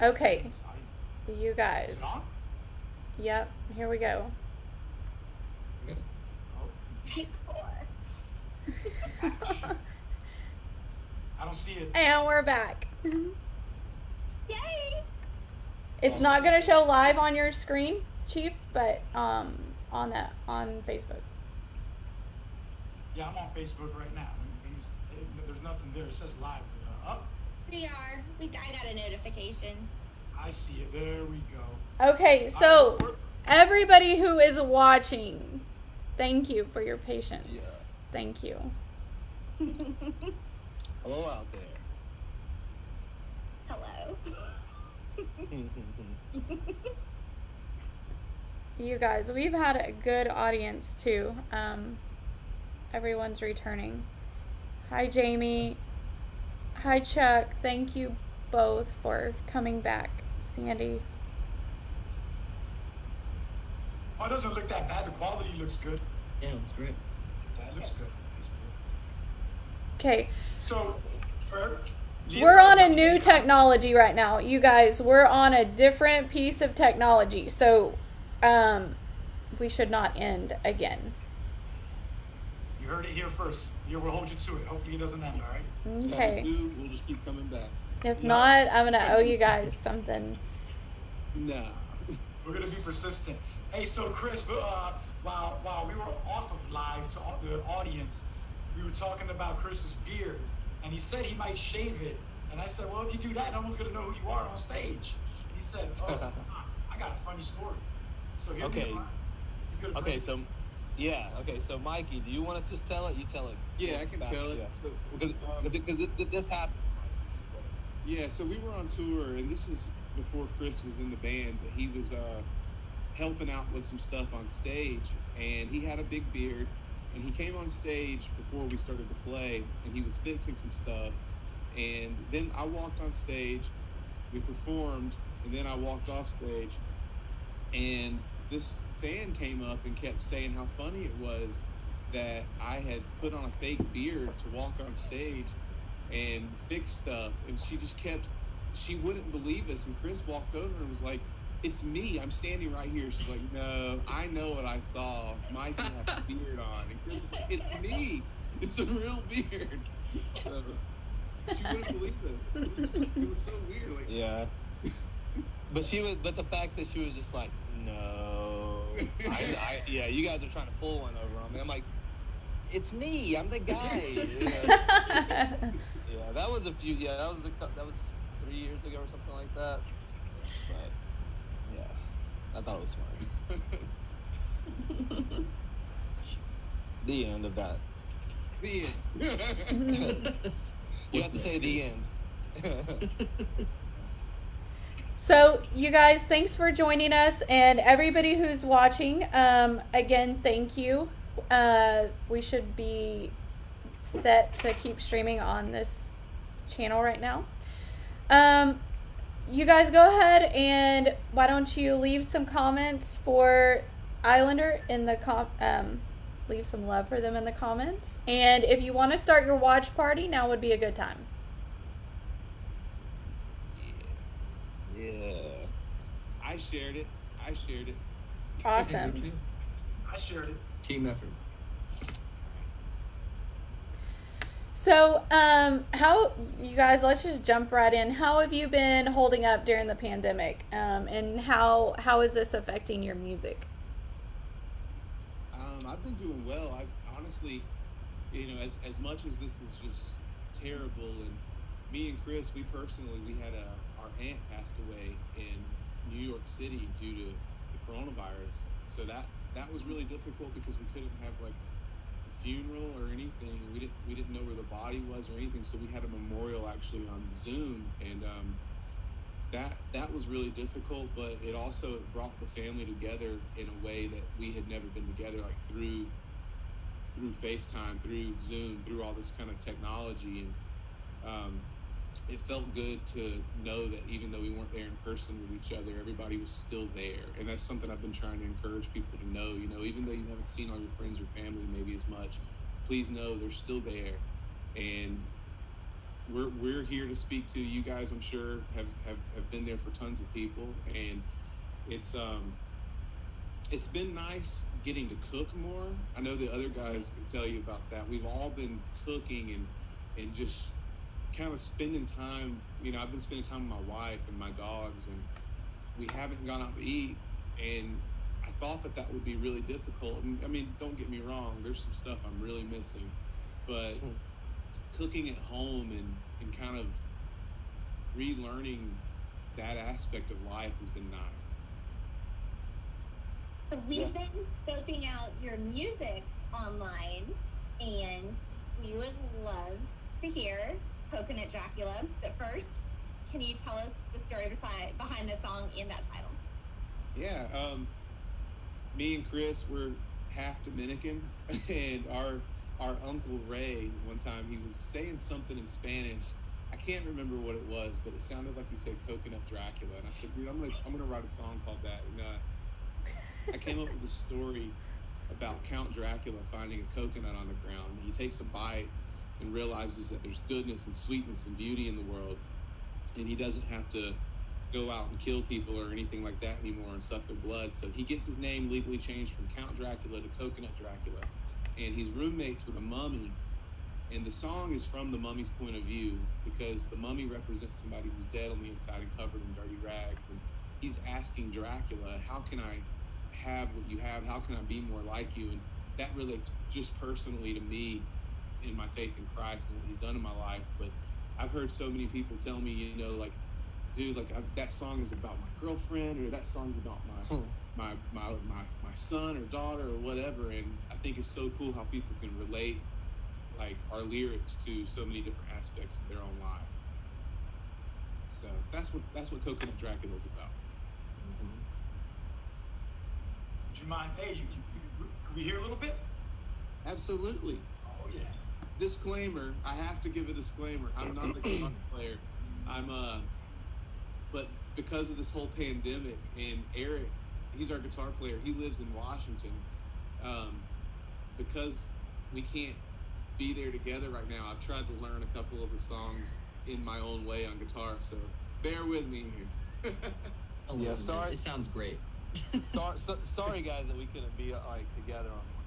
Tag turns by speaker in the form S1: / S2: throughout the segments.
S1: Okay, you guys. Yep, here we go.
S2: Oh,
S3: Take four.
S2: I don't see it.
S1: And we're back.
S3: Yay!
S1: It's not gonna show live on your screen, Chief, but um on that on Facebook.
S2: Yeah, I'm on Facebook right now. Let me- let me s- it- There's nothing there. It says live. Uh, up.
S3: We are. We, I got a notification.
S2: I see it. There we go.
S1: Okay, so everybody who is watching, thank you for your patience.
S4: Yeah.
S1: Thank you.
S4: Hello out there.
S3: Hello.
S1: You guys, we've had a good audience too. Um, everyone's returning. Hi, Jamie. Hi, Chuck. Thank you both for coming back. Sandy.
S2: Oh, it doesn't look that bad. The quality looks good.
S4: yeah, it's great.
S2: Yeah, it looks good. Good.
S1: Okay,
S2: So, for
S1: we're on a new technology right now. You guys, we're on a different piece of technology. So, um, we should not end again.
S2: You heard it here first. Yeah, we'll hold you to it. Hopefully, it doesn't end. All right.
S1: Okay.
S5: Dude, we'll just keep coming back.
S1: If
S2: Yeah.
S1: not, I'm gonna owe you guys something.
S5: Nah.
S2: We're gonna be persistent. Hey, so Chris, uh, while while we were off of live to all the audience, we were talking about Chris's beard, and he said he might shave it. And I said, well, if you do that, no one's gonna know who you are on stage. He said, oh, I got a funny story. So here
S4: Okay.
S2: we are. He's gonna
S4: Okay,
S2: bring-
S4: so yeah, okay, so Mikey, do you want to just tell it? You tell it.
S5: Yeah, I can tell it.
S4: yeah.
S5: So,
S4: Because
S5: um,
S4: because it- this happened.
S5: Yeah, so we were on tour, and this is before Chris was in the band, but he was uh, helping out with some stuff on stage, and he had a big beard, and he came on stage before we started to play, and he was fixing some stuff, and then I walked on stage, we performed, and then I walked off stage, and this fan came up and kept saying how funny it was that I had put on a fake beard to walk on stage and fix stuff and she just kept she wouldn't believe us and chris walked over and was like it's me i'm standing right here. She's like no i know what i saw Mike had a beard on. And chris is like it's me it's a real beard. She wouldn't believe us. It was, just, it was so weird like
S4: Yeah. But she was, but the fact that she was just like, no, I, I, yeah, you guys are trying to pull one over on me. I'm like, it's me, I'm the guy. Yeah, yeah that was a few. Yeah, that was a, that was three years ago or something like that. But yeah, I thought it was funny. the end of that.
S5: the end
S4: You have to say the end.
S1: So, you guys, thanks for joining us, and everybody who's watching. Um, again, thank you. Uh, we should be set to keep streaming on this channel right now. Um, you guys go ahead and why don't you leave some comments for Islander in the com um, leave some love for them in the comments. And if you want to start your watch party, now would be a good time.
S4: Yeah.
S5: i shared it i shared it
S1: Awesome.
S2: I shared it.
S6: Team effort.
S1: So, um, how you guys? Let's just jump right in. How have you been holding up during the pandemic? Um, and how how is this affecting your music?
S5: Um, I've been doing well. I honestly, you know, as as much as this is just terrible, and me and Chris, we personally, we had a our aunt passed away in New York City due to the coronavirus. So that that was really difficult because we couldn't have like a funeral or anything. We didn't we didn't know where the body was or anything. So we had a memorial actually on Zoom, and um, that that was really difficult. But it also brought the family together in a way that we had never been together, like through through FaceTime, through Zoom, through all this kind of technology, and um, it felt good to know that even though we weren't there in person with each other, everybody was still there. And that's something I've been trying to encourage people to know. You know, even though you haven't seen all your friends or family maybe as much, please know they're still there. And we're we're here to speak to you guys. I'm sure have have, have been there for tons of people, and it's um it's been nice getting to cook more. I know the other guys can tell you about that. We've all been cooking and and just kind of spending time. You know, I've been spending time with my wife and my dogs, and we haven't gone out to eat. And I thought that that would be really difficult. And I mean, don't get me wrong. There's some stuff I'm really missing, but
S4: Hmm.
S5: cooking at home and and kind of relearning that aspect of life has been nice.
S3: So we've
S4: Yeah.
S3: been scoping out your music online, and we would love to hear Coconut Dracula. But first, can you tell us the story beside, behind the song and that title?
S5: Yeah, um, me and Chris were half Dominican, and our our uncle Ray one time he was saying something in Spanish. I can't remember what it was, but it sounded like he said "coconut Dracula," and I said, "Dude, I'm gonna I'm gonna write a song called that." And uh, I came up with a story about Count Dracula finding a coconut on the ground. He takes a bite and realizes that there's goodness and sweetness and beauty in the world, and he doesn't have to go out and kill people or anything like that anymore and suck their blood. So he gets his name legally changed from Count Dracula to Coconut Dracula, and he's roommates with a mummy. And the song is from the mummy's point of view because the mummy represents somebody who's dead on the inside and covered in dirty rags. And he's asking Dracula, How can I have what you have? How can I be more like you? And that relates just personally to me in my faith in Christ and what he's done in my life. But I've heard so many people tell me, you know, like, dude, like I, that song is about my girlfriend or that song's about my
S4: Hmm.
S5: my, my my my son or daughter or whatever and i think it's so cool how people can relate like our lyrics to so many different aspects of their own life so that's what that's what coconut dracula is about
S4: Mhm.
S2: Would you mind? Hey, you, you, you, can we hear a little bit?
S5: absolutely
S2: yeah.
S5: Disclaimer i have to give a disclaimer i'm not a guitar player i'm uh but because of this whole pandemic and eric he's our guitar player he lives in washington um, because we can't be there together right now i've tried to learn a couple of the songs in my own way on guitar so bear with me here
S6: Oh,
S4: Yeah, sorry.
S6: It sounds great.
S4: sorry, so, sorry, guys, that we couldn't be uh, like together on one,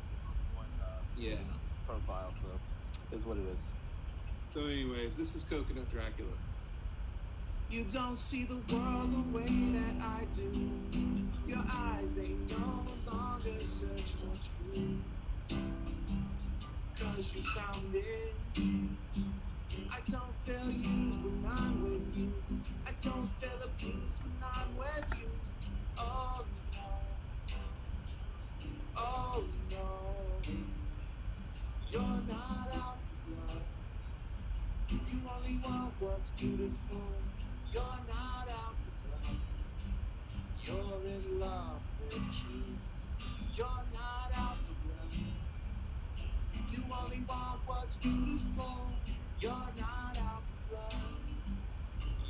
S4: one uh,
S5: yeah
S4: profile. So, is what it is.
S5: so anyways this is coconut dracula you don't see the world the way that I do. Your eyes, they no longer search for truth. Cause you found it. I don't feel used when I'm with you. I don't feel abused when I'm with you. Oh no. Oh no. You're not out blood. You only want what's beautiful. You're not out for blood. You're in love with truth. You're not out for blood. You only want what's beautiful. You're not out for blood.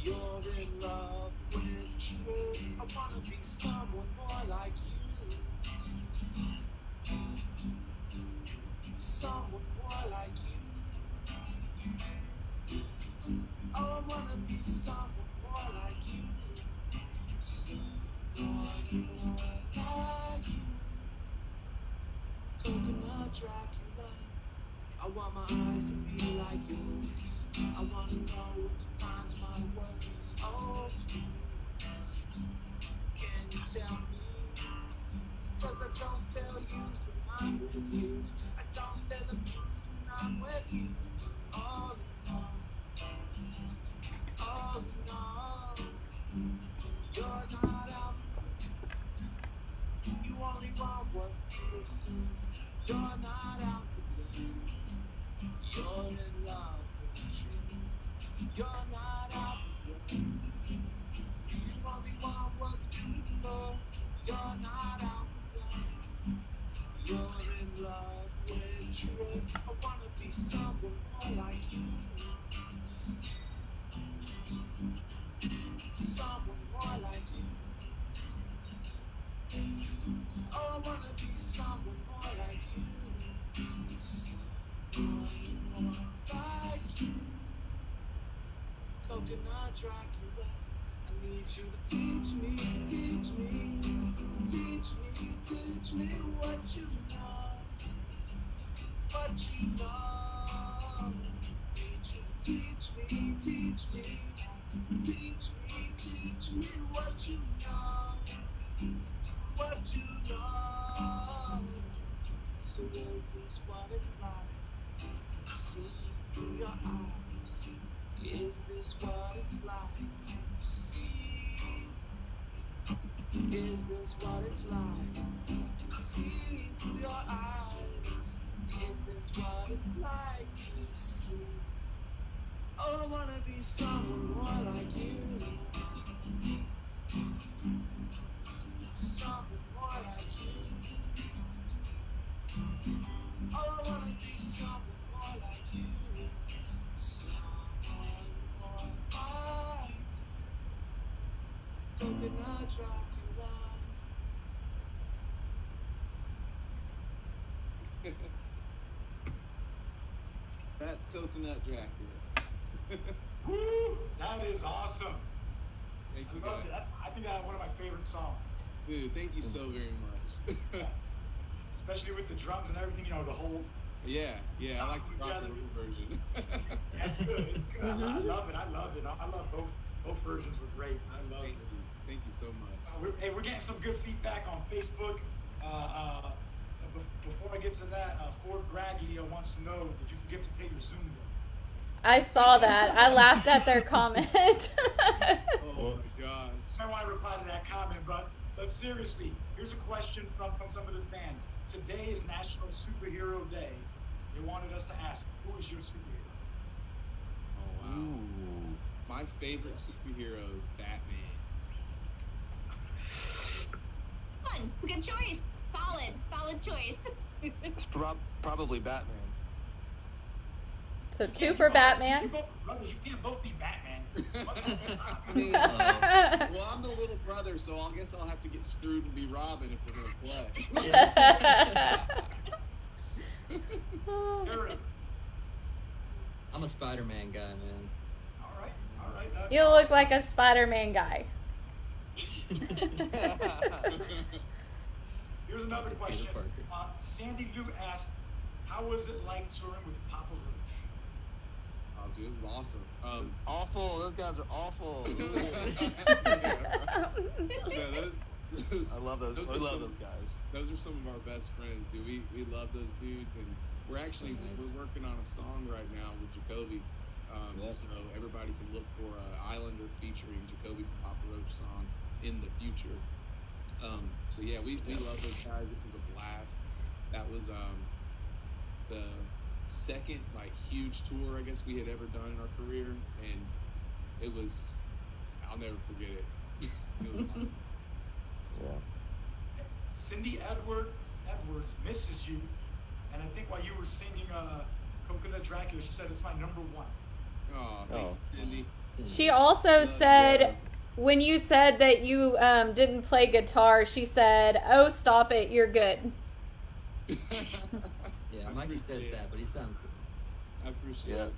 S5: You're in love with truth. I wanna be someone more like you. Someone more like you. Oh, I wanna be someone more like you. Someone more like you. Coconut Dracula. I want my eyes to be like yours. I wanna know what defines my words. Oh, please, can you tell me? Cause I don't feel used when I'm with you. I don't feel abused when I'm with you. You're in love with truth. Like you. Someone more like you. Oh, I wanna be someone more like you. Someone more like you.
S6: Coconut Dracula. I need you to teach me, teach me, teach me, teach me what you know, what you know. Teach me, teach me, teach me, teach me what you know, what you know. So is this what it's like? See through your eyes. Is this what it's like to see? Is this what it's like see through your eyes? Is this what it's like to see? Oh, I wanna be someone more like you. Someone more like you. Oh, I wanna be someone more like you. Someone more like you. Coconut Dracula.
S5: That's Coconut Dracula.
S2: Woo! That is awesome.
S5: Thank
S2: I
S5: you
S2: love
S5: guys.
S2: I think that's one of my favorite songs.
S5: Dude, thank you so very much.
S2: Especially with the drums and everything, you know, the whole
S5: yeah, yeah, I like the rock and roll version.
S2: That's good. It's good. I, I
S1: Mhm.
S2: love it. I love it. I, I love both. Both versions were great. I love it.
S5: you. Thank you so much.
S2: Uh, we're, hey, we're getting some good feedback on Facebook. Uh, uh, before I get to that, uh, Ford Braglia wants to know: Did you forget to pay your Zoom bill?
S1: I saw that. I laughed at their comment.
S5: Oh my gosh.
S2: I want to reply to that comment, but but seriously, here's a question from from some of the fans. Today is National Superhero Day. They wanted us to ask, who is your superhero?
S5: Oh wow. My favorite superhero is Batman.
S3: Fun. It's a good choice. Solid. Solid choice.
S4: It's prob- probably Batman.
S1: So
S2: You
S1: two
S2: can't-
S1: for
S2: you
S1: Batman.
S2: both brothers. You can't both be Batman.
S5: I mean,
S7: Uh,
S5: well, I'm the little brother, so I guess I'll have to get screwed and be Robin if we're gonna play.
S2: Eric.
S7: I'm a Spider-Man guy, man.
S2: All right. All right. that's
S1: you look
S2: awesome.
S1: like a Spider-Man guy.
S2: Here's another question. Uh, Sandy Lou asked, "How was it like touring with Papa Roach?"
S5: Dude, it was awesome. Um,
S4: It's awful. Those guys are awful.
S5: yeah, those, those,
S4: I love those.
S5: Those
S4: I
S5: are
S4: love
S5: some-
S4: those guys.
S5: those are some of our best friends, dude. We we love those dudes, and we're actually
S7: nice.
S5: we're working on a song right now with Jacoby. Um. So everybody can look for uh, Islander featuring Jacoby from Papa Roach song in the future. Um, so yeah, we, we love those guys. It was a blast. That was um, the second like huge tour I guess we had ever done in our career, and it was I'll never forget it. it was awesome.
S4: Yeah.
S2: Cindy Edwards Edwards misses you, and I think while you were singing uh, "Coconut Dracula," she said it's my number one.
S5: Oh, thank
S4: Oh.
S5: you, Cindy.
S1: She also
S5: Love
S1: said
S4: Yeah.
S1: when you said that you um, didn't play guitar, she said, "Oh, stop it, you're good."
S7: Yeah, says
S5: appreciate
S7: that, but he sounds good.
S5: I appreciate
S4: Yeah.
S5: it.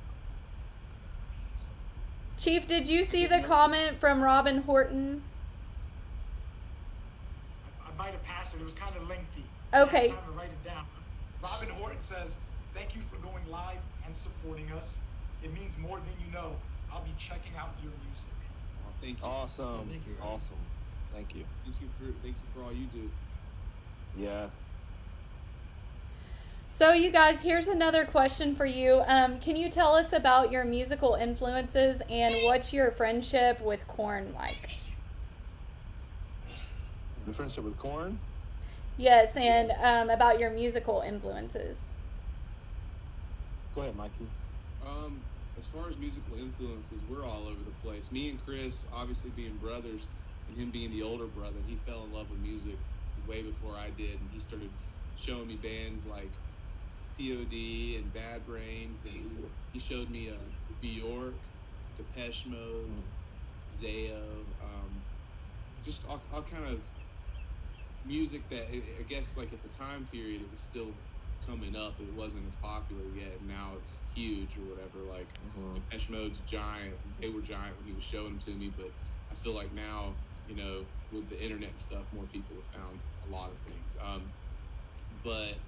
S1: Chief, did you see the comment from Robin Horton?
S2: I, I might have passed it. It was kind of lengthy.
S1: Okay.
S2: I had time to write it down. Robin Horton says, "Thank you for going live and supporting us. It means more than you know. I'll be checking out your music."
S5: Oh, thank you.
S4: Awesome.
S7: Thank you.
S4: Awesome. Thank you.
S5: Thank you for thank you for all you do.
S4: Yeah.
S1: So, you guys, here's another question for you. Um, can you tell us about your musical influences and what's your friendship with Korn like?
S4: Your friendship with Korn?
S1: Yes, and um, about your musical influences.
S4: Go ahead, Mikey.
S5: Um, as far as musical influences, we're all over the place. Me and Chris, obviously being brothers, and him being the older brother, he fell in love with music way before I did, and he started showing me bands like POD and Bad Brains, and he showed me uh, Bjork, Depeche Mode, Zayo, um, just all, all kind of music that I guess like at the time period it was still coming up. It wasn't as popular yet. and Now it's huge or whatever. Like
S4: Mhm.
S5: Depeche Mode's giant. They were giant when he was showing them to me, but I feel like now, you know, with the internet stuff, more people have found a lot of things. Um, but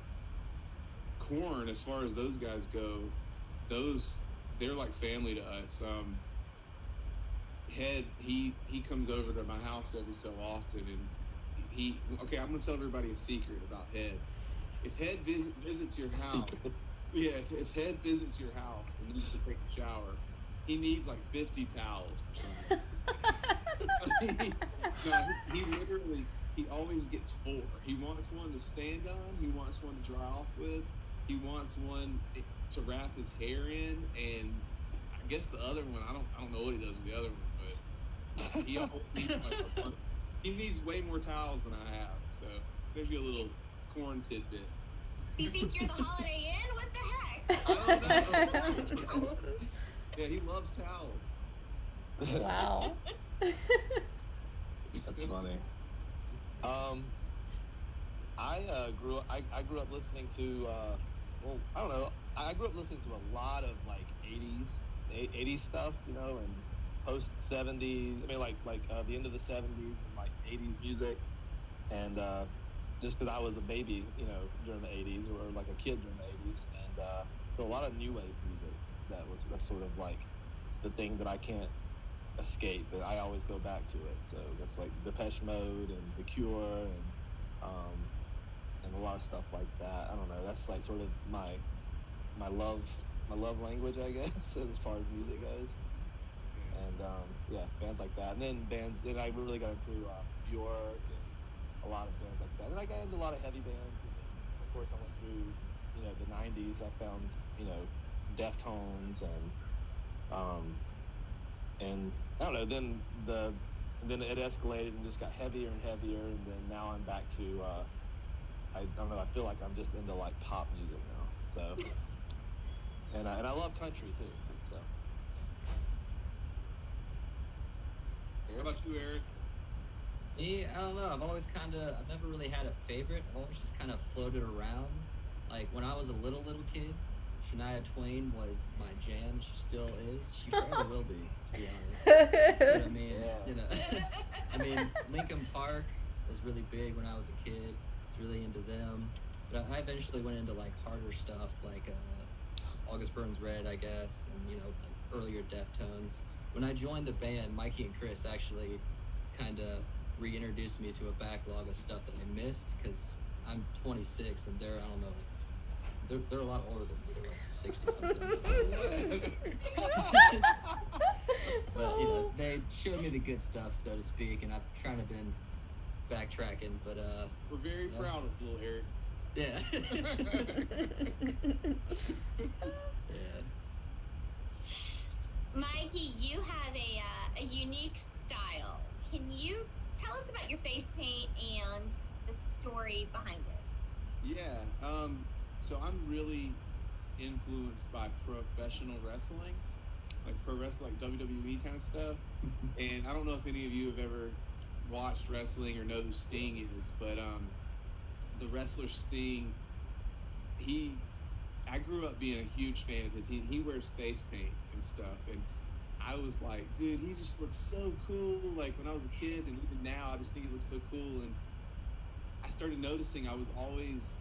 S5: Korn, as far as those guys go, those they're like family to us. Um, Head, he he comes over to my house every so often, and he okay. I'm gonna tell everybody a secret about Head. If Head visit, visits your house,
S4: Secret.
S5: yeah, if, if Head visits your house and needs to take a shower, he needs like 50 towels or something. No, he, he literally, he always gets four. He wants one to stand on, he wants one to dry off with, he wants one to wrap his hair in, and I guess the other one, I don't, I don't know what he does with the other one, but he always needs like he needs way more towels than I have. So there's your little Korn tidbit.
S3: So you think you're the Holiday Inn? What the heck?
S5: I don't know. Yeah, he loves towels.
S1: wow.
S4: That's funny. Um, I uh, grew up. I, I grew up listening to. Uh, well, I don't know. I grew up listening to a lot of like '80s, '80s stuff, you know, and post '70s. I mean, like like uh, the end of the '70s and like '80s music, and uh, just because I was a baby, you know, during the '80s or like a kid during the '80s, and uh, so a lot of new wave music that was that's sort of like the thing that I can't escape, but I always go back to it. So that's like Depeche Mode and The Cure and um, and a lot of stuff like that. I don't know. That's like sort of my my love my love language, I guess, as far as music goes. And um, yeah, bands like that. And then bands. Then I really got into uh, Bjork and a lot of bands like that. And I got into a lot of heavy bands. And then, of course, I went through you know the '90s. I found you know Deftones and um, and I don't know. Then the then it escalated and just got heavier and heavier, and then now I'm back to uh, I don't know. I feel like I'm just into like pop music now. So and I, and I love country too. So
S5: How about you, Eric?
S7: Me, I don't know. I've always kind of, I've never really had a favorite. I've always just kind of floated around. Like when I was a little little kid, Shania Twain was my jam. She still is. She forever will be, to be honest. But I mean,
S4: Yeah.
S7: you know, I mean, Linkin Park was really big when I was a kid. Really into them. But I eventually went into like harder stuff, like uh, August Burns Red, I guess, and you know, like earlier Deftones. When I joined the band, Mikey and Chris actually kind of reintroduced me to a backlog of stuff that I missed because I'm 26 and they're I don't know, they're they're a lot older than me. They're like 60 something. but you know, they showed me the good stuff, so to speak, and I've trying to been backtracking, but uh,
S5: We're very
S7: Yeah.
S5: proud of little Eric.
S7: yeah, yeah.
S3: Mikey, you have a, uh, a unique style. Can you tell us about your face paint and the story behind it?
S5: Yeah. Um, so I'm really influenced by professional wrestling, like pro wrestling, like WWE kind of stuff. And I don't know if any of you have ever watched wrestling or know who Sting is, but um, the wrestler Sting, he, I grew up being a huge fan of his. He, he wears face paint and stuff, and I was like, dude, he just looks so cool. Like when I was a kid, and even now, I just think he looks so cool. And I started noticing I was always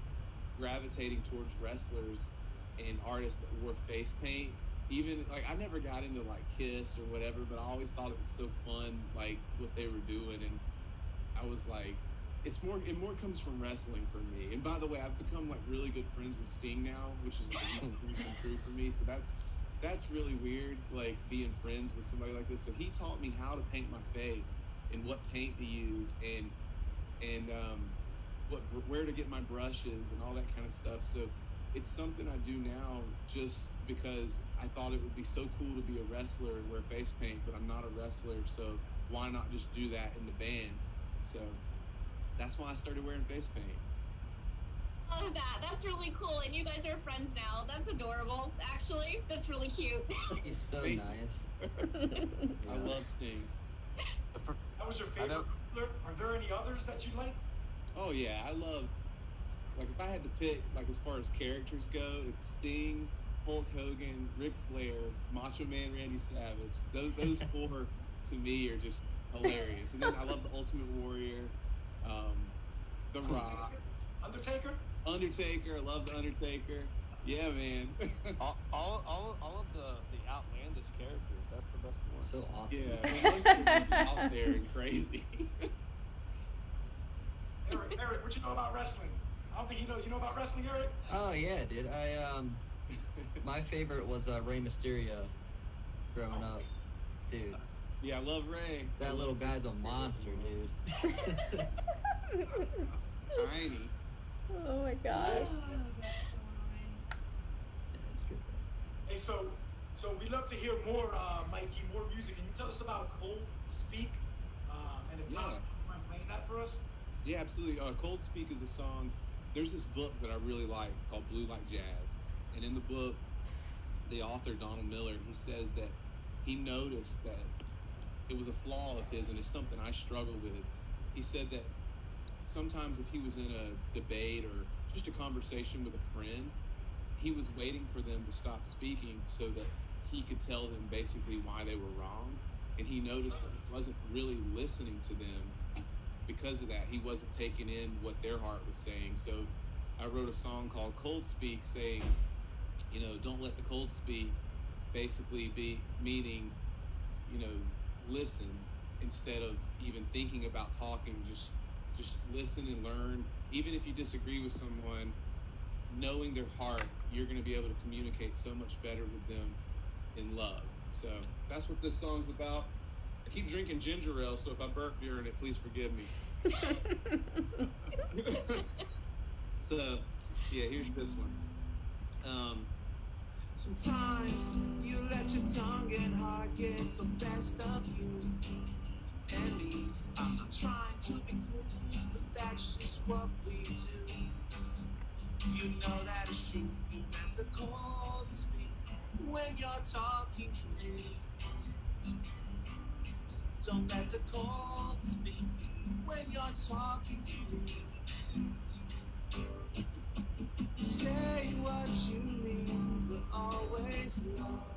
S5: gravitating towards wrestlers and artists that wore face paint. Even like I never got into like Kiss or whatever, but I always thought it was so fun, like what they were doing, and I was like, it's more it more comes from wrestling for me. And by the way, I've become like really good friends with Sting now, which is like a dream come true for me. So that's that's really weird, like being friends with somebody like this. So he taught me how to paint my face and what paint to use and and um, what where to get my brushes and all that kind of stuff. So it's something I do now just because I thought it would be so cool to be a wrestler and wear face paint, but I'm not a wrestler, so why not just do that in the band? So that's why I started wearing face paint.
S3: Love that. That's really cool. And you guys are friends now. That's adorable, actually. That's really cute.
S7: He's so
S5: Thank-
S7: nice.
S5: I love Sting.
S2: That was your favorite wrestler? Are there any others that you like?
S5: Oh yeah, I love like if I had to pick, like as far as characters go, it's Sting, Hulk Hogan, Ric Flair, Macho Man Randy Savage. Those those four to me are just hilarious. And then I love the Ultimate Warrior, um, The Rock,
S2: Undertaker?
S5: Undertaker. I love the Undertaker. Yeah, man.
S4: all, all, all, all of the, the outlandish characters. That's the best one.
S7: So awesome.
S5: yeah, man, those are just out there and crazy.
S2: Eric, Eric, what you know about wrestling? I don't think he knows. You know about wrestling, Eric?
S7: Oh yeah, dude. I um, my favorite was uh, Rey Mysterio. Growing up, dude.
S5: yeah, I love Ray.
S7: That little guy's a monster, dude.
S5: Tiny.
S1: oh my gosh.
S7: Yeah, good.
S2: Hey, so so we love to hear more, uh, Mikey, more music. Can you tell us about Cold Speak? Um, and if
S5: Yeah.
S2: possible, you mind playing that for us?
S5: Yeah, absolutely. Uh, Cold Speak is a song. There's this book that I really like called Blue Like Jazz, and in the book, the author Donald Miller he says that he noticed that it was a flaw of his, and it's something I struggle with. He said that sometimes if he was in a debate or just a conversation with a friend, he was waiting for them to stop speaking so that he could tell them basically why they were wrong, and he noticed that he wasn't really listening to them because of that, he wasn't taking in what their heart was saying. So I wrote a song called Cold Speak saying, you know, don't let the cold speak basically be meaning, you know, listen instead of even thinking about talking, just just listen and learn. Even if you disagree with someone, knowing their heart, you're going to be able to communicate so much better with them in love. So that's what this song's about. Keep drinking ginger ale, so if I burp during it, please forgive me. so, yeah, here's this one. Um,
S6: Sometimes you let your tongue and heart get the best of you and me. I'm not trying to be cruel, but that's just what we do. You know that is true. You let the cold speak when you're talking to me. Don't let the cold speak when you're talking to me. Say what you mean, but always love.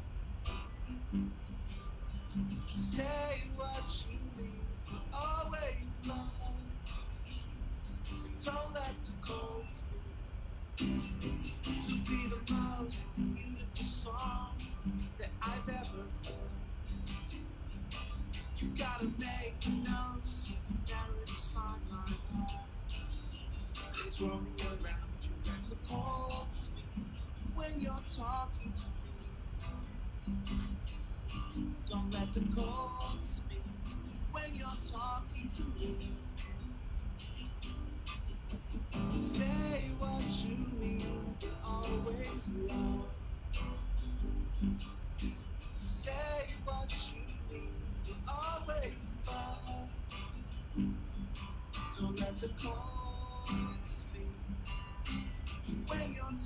S6: Say what you mean, but always love. Don't let the cold speak. To be the most beautiful song that I've ever heard. You gotta make nose melodies find my heart. And twirl me around you let the cold speak when you're talking to me. Don't let the cold speak when you're talking to me. Say what you mean, always I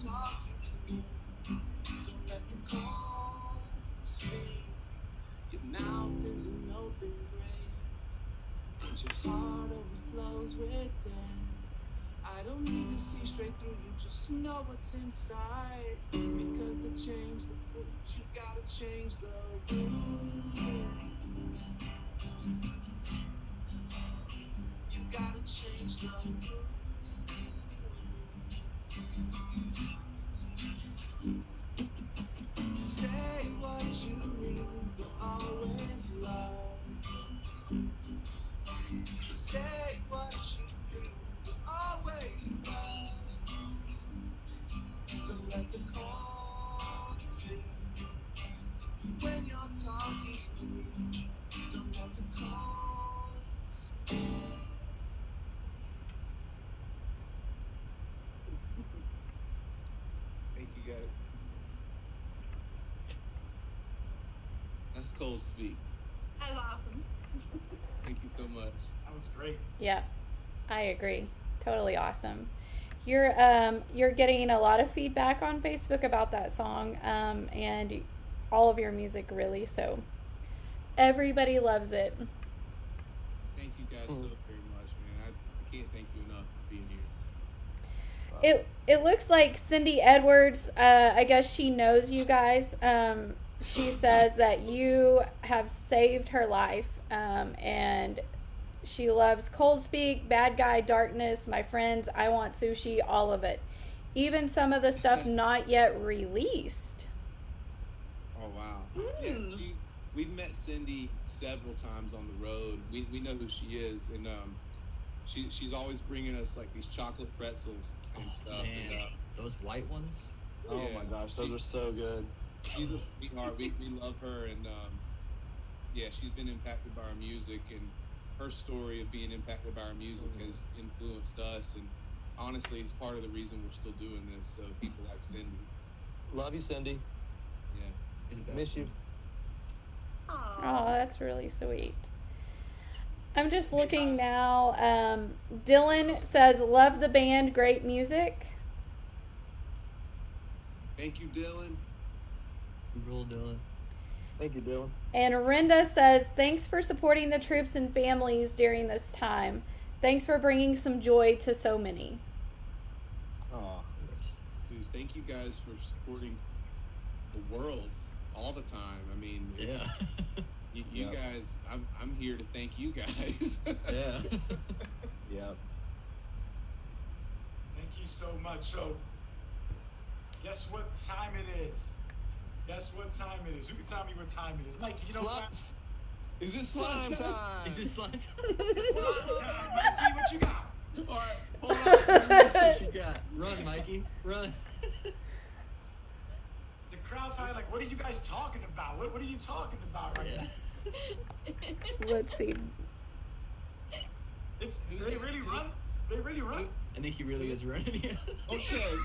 S6: don't need to see straight through you just to know what's inside. Because to change the fruit, you gotta change the root. You gotta change the root. Say what you mean, but always love. Say what you mean, but always love. Don't let the cold speak when you're talking to me. Don't let the cold speak.
S5: thank you guys. That's Cold Speak.
S3: That's awesome.
S5: Thank you so much.
S2: That was great.
S1: Yeah, I agree. Totally awesome. You're um you're getting a lot of feedback on Facebook about that song um and all of your music really so everybody loves it.
S5: Thank you guys so very much, man. I, I can't thank you enough for being here.
S1: It it looks like Cindy Edwards. Uh, I guess she knows you guys. Um, she says that you have saved her life, um, and she loves Cold Speak, Bad Guy, Darkness, My Friends, I Want Sushi, all of it, even some of the stuff not yet released.
S5: Oh wow. Yeah,
S3: Hmm.
S5: she, we've met Cindy several times on the road. We, we know who she is, and um, she she's always bringing us like these chocolate pretzels and
S7: Oh,
S5: stuff.
S7: man.
S5: And, uh,
S7: Those white ones.
S4: Oh
S5: Yeah.
S4: my gosh, those are so good.
S5: She's a sweetheart. We, we love her, and um, yeah, she's been impacted by our music, and her story of being impacted by our music
S4: Mhm.
S5: has influenced us. And honestly, it's part of the reason we're still doing this. So people like Cindy,
S4: Love you, Cindy.
S5: yeah.
S7: You're the best
S4: Miss you.
S1: Oh, that's really sweet. I'm just looking now. Um, Dylan says, "Love the band, great music."
S5: Thank you, Dylan.
S7: You rule, Dylan.
S4: Thank you, Dylan.
S1: And Rinda says, "Thanks for supporting the troops and families during this time. Thanks for bringing some joy to so many."
S4: Oh,
S5: Dude, thank you guys for supporting the world all the time. I mean, it's,
S7: Yeah.
S5: you, you
S4: Yeah.
S5: guys, I'm, I'm here to thank you guys.
S7: yeah.
S4: yeah.
S2: Thank you so much. So, guess what time it is? Guess what time it is? Who can tell me what time it is? Mike, you know what?
S4: Slime,
S5: Is this slime
S4: slime
S5: time?
S4: time.
S7: Is this slime?
S2: Slime time. Mikey, what you got?
S5: All right, hold on.
S7: what you got? Run, Mikey. Run.
S2: The crowd's probably like, what are you guys talking about? What, what are you talking about right
S7: yeah.
S2: now?
S1: Let's see.
S2: It's, they really run? They really run?
S7: I think he really is running. Yeah.
S5: Okay.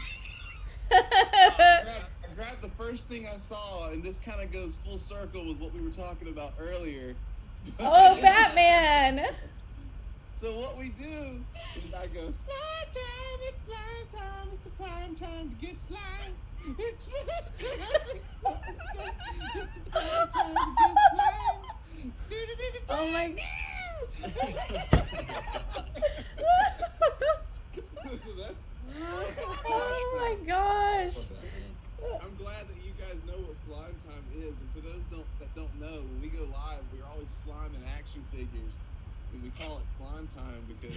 S5: I grabbed, I grabbed the first thing I saw, and this kind of goes full circle with what we were talking about earlier.
S1: oh, Batman!
S5: So what we do is I go slime time, it's slime time, it's the prime time to get slime. It's slime time, it's slime time, it's the prime time to get slime.
S1: Oh my.
S5: so that's.
S1: Oh my gosh.
S5: I'm glad that you guys know what slime time is, and for those don't that don't know, when we go live, we're always sliming action figures, and we call it slime time because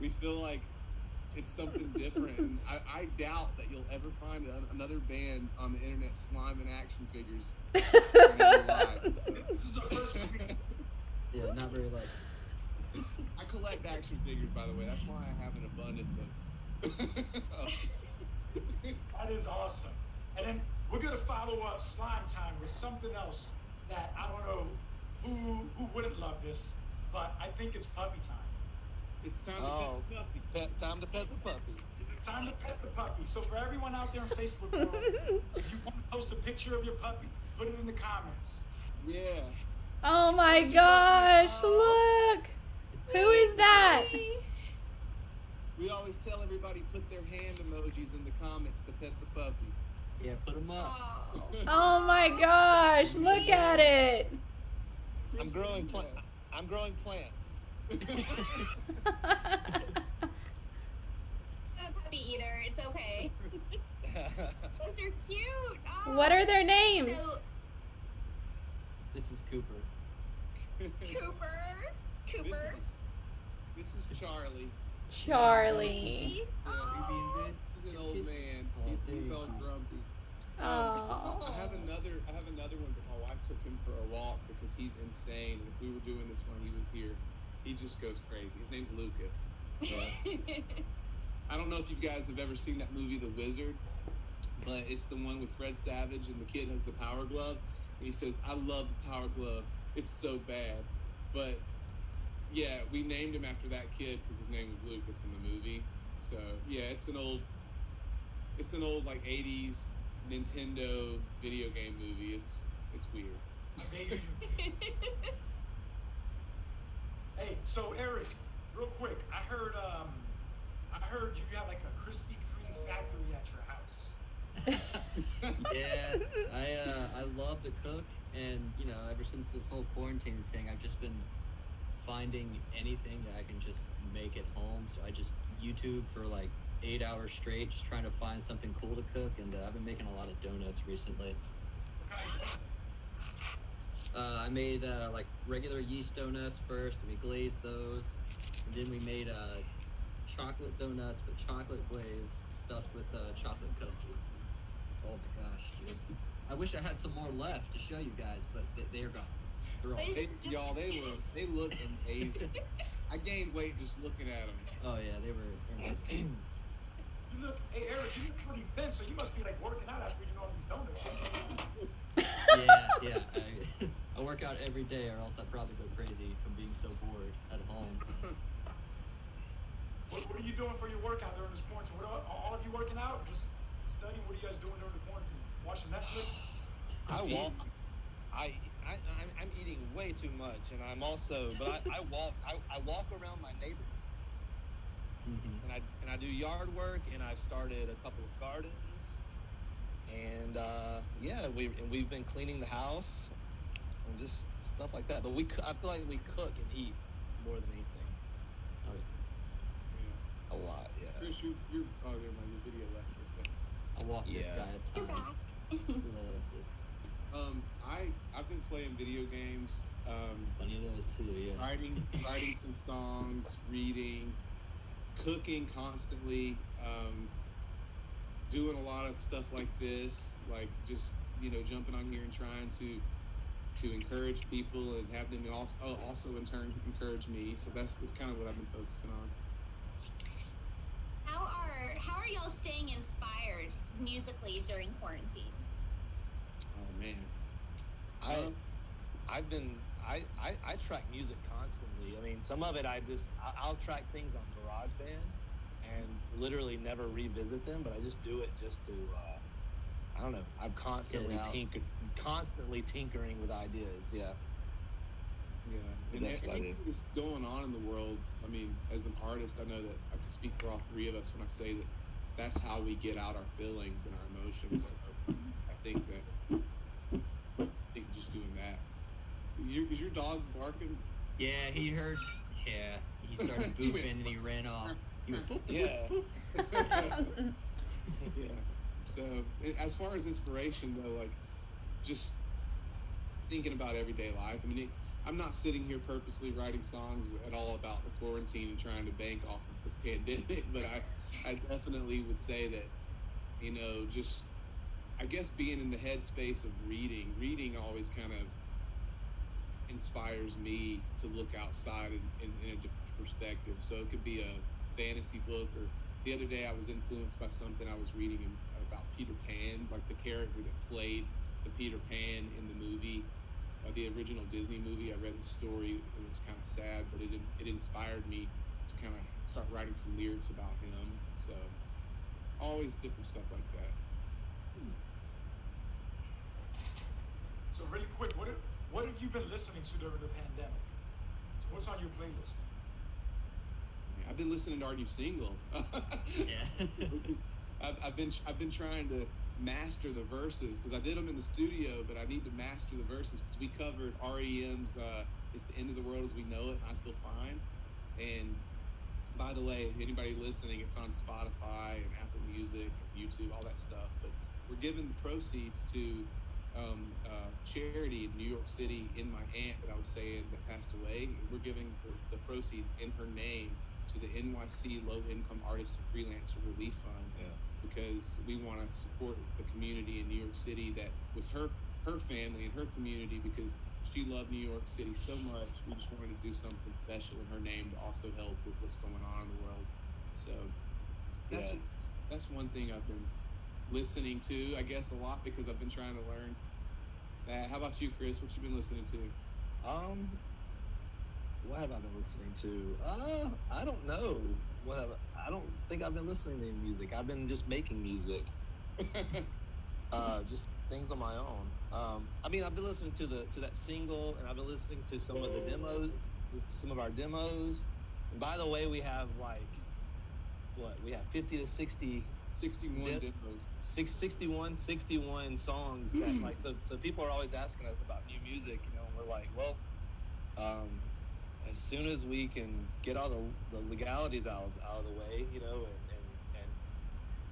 S5: we feel like it's something different. and I, I doubt that you'll ever find a, another band on the internet sliming action figures live.
S2: This is the first movie.
S7: Yeah, not very like.
S5: I collect action figures, by the way. That's why I have an abundance of.
S2: That is awesome. And then we're gonna follow up slime time with something else that I don't know who who wouldn't love this, but I think it's puppy time.
S5: it's time to
S4: Oh.
S5: pet the puppy.
S4: Pet, time to pet the puppy.
S2: Is it time to pet the puppy? So for everyone out there on Facebook, world, if you want to post a picture of your puppy, put it in the comments.
S5: Yeah.
S1: Oh my gosh, look! Who is that?
S5: We always tell everybody put their hand emojis in the comments to pet the puppy.
S7: Yeah, put them up.
S3: Oh.
S1: Oh my gosh, look at it!
S4: I'm growing plant. I'm growing plants.
S3: a puppy eater. It's okay. Those are cute. Oh,
S1: What are their names?
S3: so-
S7: This is Cooper.
S3: Cooper. Cooper.
S5: This is, this is Charlie.
S1: Charlie.
S5: Yeah,
S3: Oh.
S5: He's an old man. He's, he's all grumpy.
S1: Oh.
S5: I have another. I have another one, but my wife took him for a walk because he's insane. If we were doing this when he was here, he just goes crazy. His name's Lucas. I don't know if you guys have ever seen that movie, The Wizard, but it's the one with Fred Savage and the kid has the power glove. And he says, "I love the power glove. It's so bad." But yeah, we named him after that kid because his name was Lucas in the movie. So yeah, it's an old, it's an old like '80s Nintendo video game movie. It's it's weird.
S2: Hey, so Eric, real quick, I heard um, I heard you have like a Krispy Kreme factory at your house.
S7: yeah, I uh, I love to cook, and you know, ever since this whole quarantine thing, I've just been finding anything that I can just make at home. So I just YouTube for like eight hours straight just trying to find something cool to cook, and uh, I've been making a lot of donuts recently. Uh, I made uh, like regular yeast donuts first, and we glazed those, and then we made uh, chocolate donuts, but chocolate glaze stuffed with uh, chocolate custard. Oh my gosh, dude! I wish I had some more left to show you guys, but they, they're gone. They're all.
S3: But
S5: They,
S3: Just-
S5: y'all, they look they look amazing. I gained weight just looking at them.
S7: Oh yeah, they were. They were
S2: You look, hey Eric, you look pretty thin, so you must be like working out after eating all these donuts.
S7: yeah, yeah. I, I work out every day, or else I'd probably go crazy from being so bored at home.
S2: What, what are you doing for your workout during this quarantine? What are all of you working out? Just studying? What are you guys doing during the quarantine? Watching Netflix?
S4: I walk. I, I I'm, I'm eating way too much, and I'm also, but I, I walk. I, I walk around my neighborhood,
S7: hmm
S4: and I and I do yard work, and I've started a couple of gardens, and uh, yeah, we and we've been cleaning the house, and just stuff like that. But we, I feel like we cook and eat more than anything. Oh,
S5: Yeah.
S4: a lot, yeah.
S5: Chris, you're, you're oh, never mind. Your video left for a second.
S7: I walk this guy a
S3: You're
S5: Um, I I've been playing video games, um,
S7: Funny those too, yeah.
S5: writing writing some songs, reading, cooking constantly, um, doing a lot of stuff like this, like just you know jumping on here and trying to to encourage people and have them also also in turn encourage me. So that's that's kind of what I've been focusing on.
S3: How are how are y'all staying inspired musically during quarantine?
S5: Man,
S4: I I've been I, I I track music constantly. I mean, some of it I just I- I'll track things on GarageBand and literally never revisit them, but I just do it just to uh, I don't know. I'm constantly tinker constantly tinkering with ideas. Yeah.
S5: Yeah, and
S4: That's what I
S5: everything that's going on in the world. I mean, as an artist, I know that I can speak for all three of us when I say that that's how we get out our feelings and our emotions. So I think that think just doing that. Your, is your dog barking?
S7: Yeah, he heard. Yeah, he started
S5: He
S7: booping and he ran off. He went boop.
S4: Yeah.
S5: yeah. So as far as inspiration though, like just thinking about everyday life. I mean, it, I'm not sitting here purposely writing songs at all about the quarantine and trying to bank off of this pandemic, but I, I definitely would say that, you know, just I guess being in the headspace of reading, reading always kind of inspires me to look outside in, in, in a different perspective. So it could be a fantasy book, or the other day I was influenced by something I was reading about Peter Pan, like the character that played the Peter Pan in the movie, uh, the original Disney movie. I read the story; and it was kind of sad, but it it inspired me to kind of start writing some lyrics about him. So always different stuff like that.
S2: So really quick, what have, what have you been listening to during the pandemic? So what's on your playlist?
S5: I've been listening to our new single.
S7: Yeah.
S5: Because I've, I've been I've been trying to master the verses because I did them in the studio, but I need to master the verses because we covered REM's uh, "It's the End of the World as We Know It." And I feel fine. And by the way, anybody listening, it's on Spotify and Apple Music, and YouTube, all that stuff. But we're giving the proceeds to um, uh, charity in New York City in my aunt that I was saying that passed away. We're giving the, the proceeds in her name to the NYC Low Income Artist and Freelancer Relief Fund
S4: Yeah.
S5: because we want to support the community in New York City that was her her family and her community because she loved New York City so much. We just wanted to do something special in her name to also help with what's going on in the world. So that's
S4: Yeah.
S5: that's one thing I've been listening to, I guess, a lot because I've been trying to learn that. How about you, Chris? What you been listening to?
S4: Um, what have I been listening to? Uh, I don't know. What have I, I don't think I've been listening to any music. I've been just making music. Uh, just things on my own. Um, I mean, I've been listening to the to that single, and I've been listening to some of the demos, to some of our demos. And by the way, we have like what we have 50 to 60
S5: 61
S4: Did-
S5: demos.
S4: six, 61 61 songs that like so so people are always asking us about new music you know and we're like well um as soon as we can get all the, the legalities out, out of the way you know and, and, and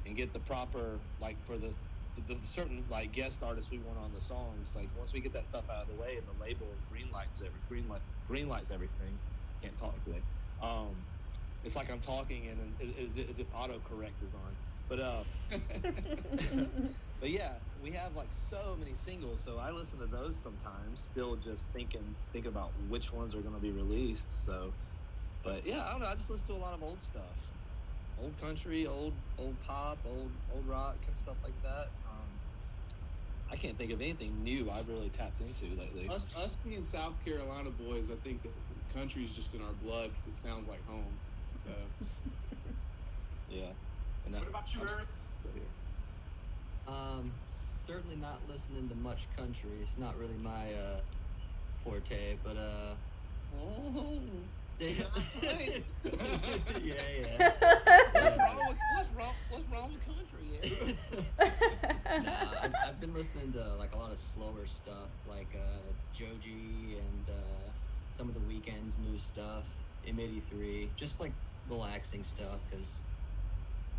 S4: and get the proper like for the the, the certain like guest artists we want on the songs. Like once we get that stuff out of the way and the label green lights every green light green lights everything. Can't talk today. Um, it's like I'm talking and then is, is it autocorrect is on. But uh, but yeah, we have like so many singles, so I listen to those sometimes. Still, just thinking, think about which ones are going to be released. So, but yeah, I don't know. I just listen to a lot of old stuff, old country, old old pop, old old rock, and stuff like that. Um, I can't think of anything new I've really tapped into lately.
S5: us, us being South Carolina boys, I think that the country's just in our blood because it sounds like home. So
S4: Yeah. And
S2: What about you,
S4: I'm
S2: Eric?
S4: still here.
S7: Um, certainly not listening to much country. It's not really my uh, forte, but uh,
S5: oh,
S7: yeah, yeah.
S4: What's wrong with what's wrong what's wrong with country? Yeah.
S7: Nah, I've, I've been listening to like a lot of slower stuff, like uh, Joji and uh, some of the Weeknd's new stuff, M83, just like relaxing stuff. Cause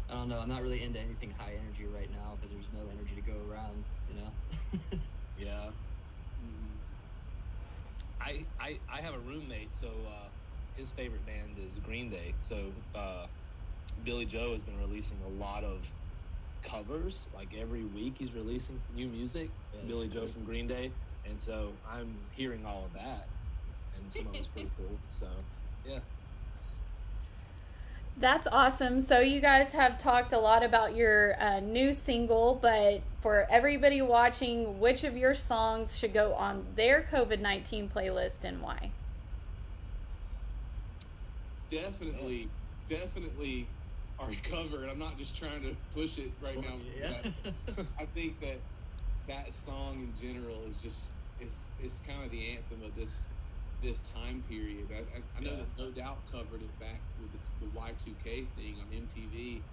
S7: I don't know, I'm not really into anything high energy right now because there's no energy to go around, you know.
S4: Yeah.
S5: Mhm.
S4: I, I I have a roommate, so uh, his favorite band is Green Day. So uh, Billie Joe has been releasing a lot of covers. Like every week, he's releasing new music.
S7: Yeah,
S4: Billie Joe from Green Day, and so I'm hearing all of that, and some of it's pretty cool. So yeah,
S1: That's awesome. So you guys have talked a lot about your uh, new single, but for everybody watching, which of your songs should go on their COVID nineteen playlist and why?
S5: definitely, definitely our cover. And I'm not just trying to push it right now.
S7: yeah.
S5: I, I think that that song in general is just it's it's kind of the anthem of this this time period. I, I, I know
S4: Yeah.
S5: that No Doubt covered it back with the, the Y2K thing on MTV,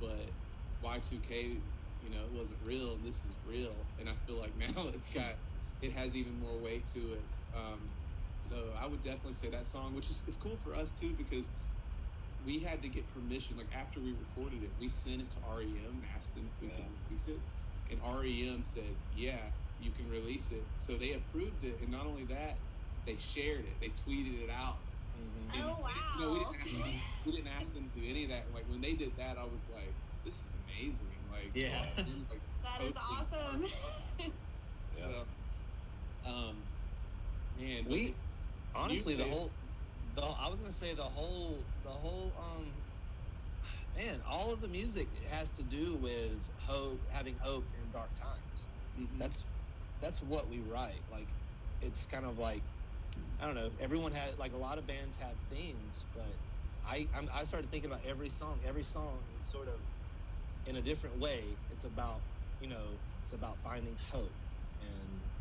S5: but Y2K, you know, it wasn't real. and This is real, and I feel like now it's got it has even more weight to it. Um, so I would definitely say that song, which is, is cool for us too, because we had to get permission. Like after we recorded it, we sent it to REM, asked them if we
S4: Yeah.
S5: could release it, and REM said, "Yeah, you can release it." So they approved it, and not only that, they shared it. They tweeted it out.
S4: mm-hmm.
S5: And,
S3: Oh,
S5: You know, we
S3: wow.
S5: didn't, ask them, we didn't ask them to do any of that. Like when they did that, I was like, "This is amazing!" Like,
S7: Yeah.
S5: like,
S3: That is awesome.
S4: Yeah.
S5: So, um, man, but
S4: we honestly the whole the I was gonna say the whole the whole um man all of the music has to do with hope having hope in dark times.
S5: Mhm.
S4: That's that's what we write. Like it's kind of like I don't know. Everyone had like a lot of bands have themes, but I I'm, I started thinking about every song. Every song is sort of in a different way. It's about you know it's about finding hope and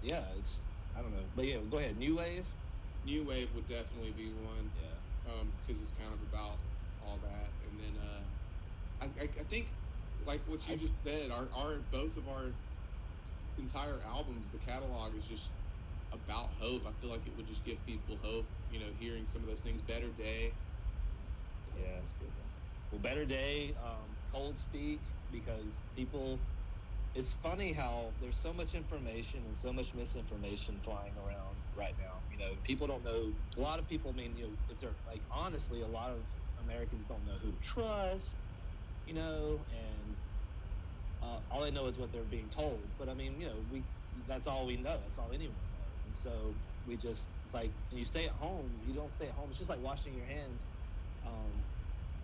S4: yeah it's I don't know. But yeah, go ahead. New wave.
S5: New Wave would definitely be one.
S4: Yeah.
S5: um, because it's kind of about all that. And then uh, I, I, I think, like what you
S4: I-
S5: just said, our, our both of our entire albums, the catalog is just about hope. I feel like it would just give people hope. You know, hearing some of those things. Better Day.
S4: Yeah, that's good. Well, Better Day, um, Cold Speak, because people. It's funny how there's so much information and so much misinformation flying around right now. You know, people don't know. A lot of people, I mean, you know, it's their, like honestly, a lot of Americans don't know who to trust. You know, and uh, all they know is what they're being told. But I mean, you know, we that's all we know. That's all anyone. And so we just it's like when you stay at home, you don't stay at home. It's just like washing your hands. Um,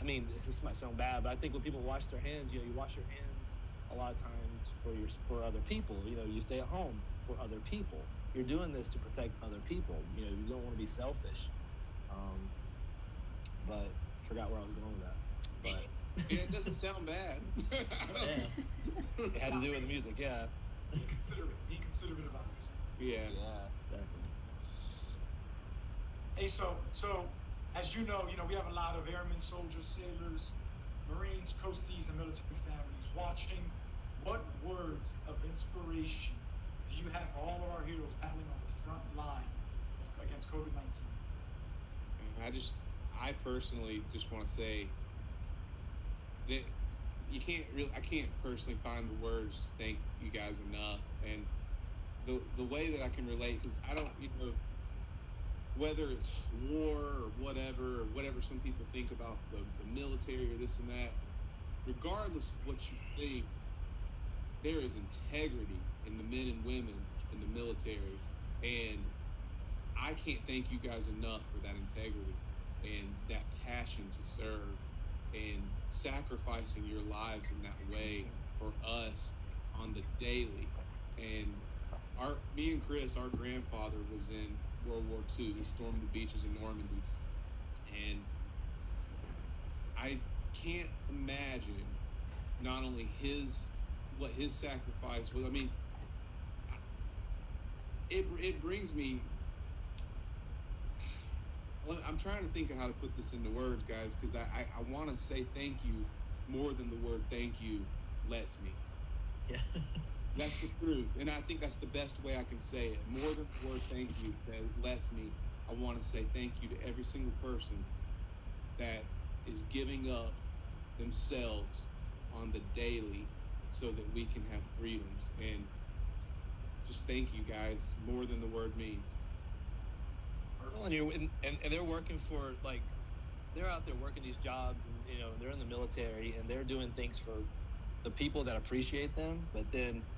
S4: I mean, this might sound bad, but I think when people wash their hands, you know, you wash your hands a lot of times for your for other people. You know, you stay at home for other people. You're doing this to protect other people. You know, you don't want to be selfish. Um, but forgot where I was going with that. But
S5: Yeah, it doesn't sound bad.
S7: yeah.
S4: it had to do with the music. Yeah.
S2: Be considerate. Be considerate of others.
S5: Yeah.
S4: Yeah.
S7: Exactly.
S2: Hey, so so as you know, you know we have a lot of airmen, soldiers, sailors, Marines, coasties, and military families watching. What words of inspiration do you have for all of our heroes battling on the front line of, against COVID nineteen?
S5: I just, I personally just want to say that you can't really. I can't personally find the words to thank you guys enough, and the the way that I can relate because I don't, you know, whether it's war or whatever, or whatever some people think about the, the military or this and that. Regardless of what you think, there is integrity in the men and women in the military, and I can't thank you guys enough for that integrity and that passion to serve and sacrificing your lives in that way mm-hmm. for us on the daily. And our me and Chris, our grandfather was in World War II. He stormed the beaches of Normandy, and I can't imagine not only his what his sacrifice was. I mean, it it brings me. I'm trying to think of how to put this into words, guys, because I, I, I want to say thank you more than the word thank you lets me.
S7: Yeah.
S5: That's the truth, and I think that's the best way I can say it. More than the word thank you that lets me, I want to say thank you to every single person that is giving up themselves on the daily so that we can have freedoms. And just thank you guys more than the word means.
S4: And, and, and they're working for like they're out there working these jobs and you know they're in the military and they're doing things for the people that appreciate them but then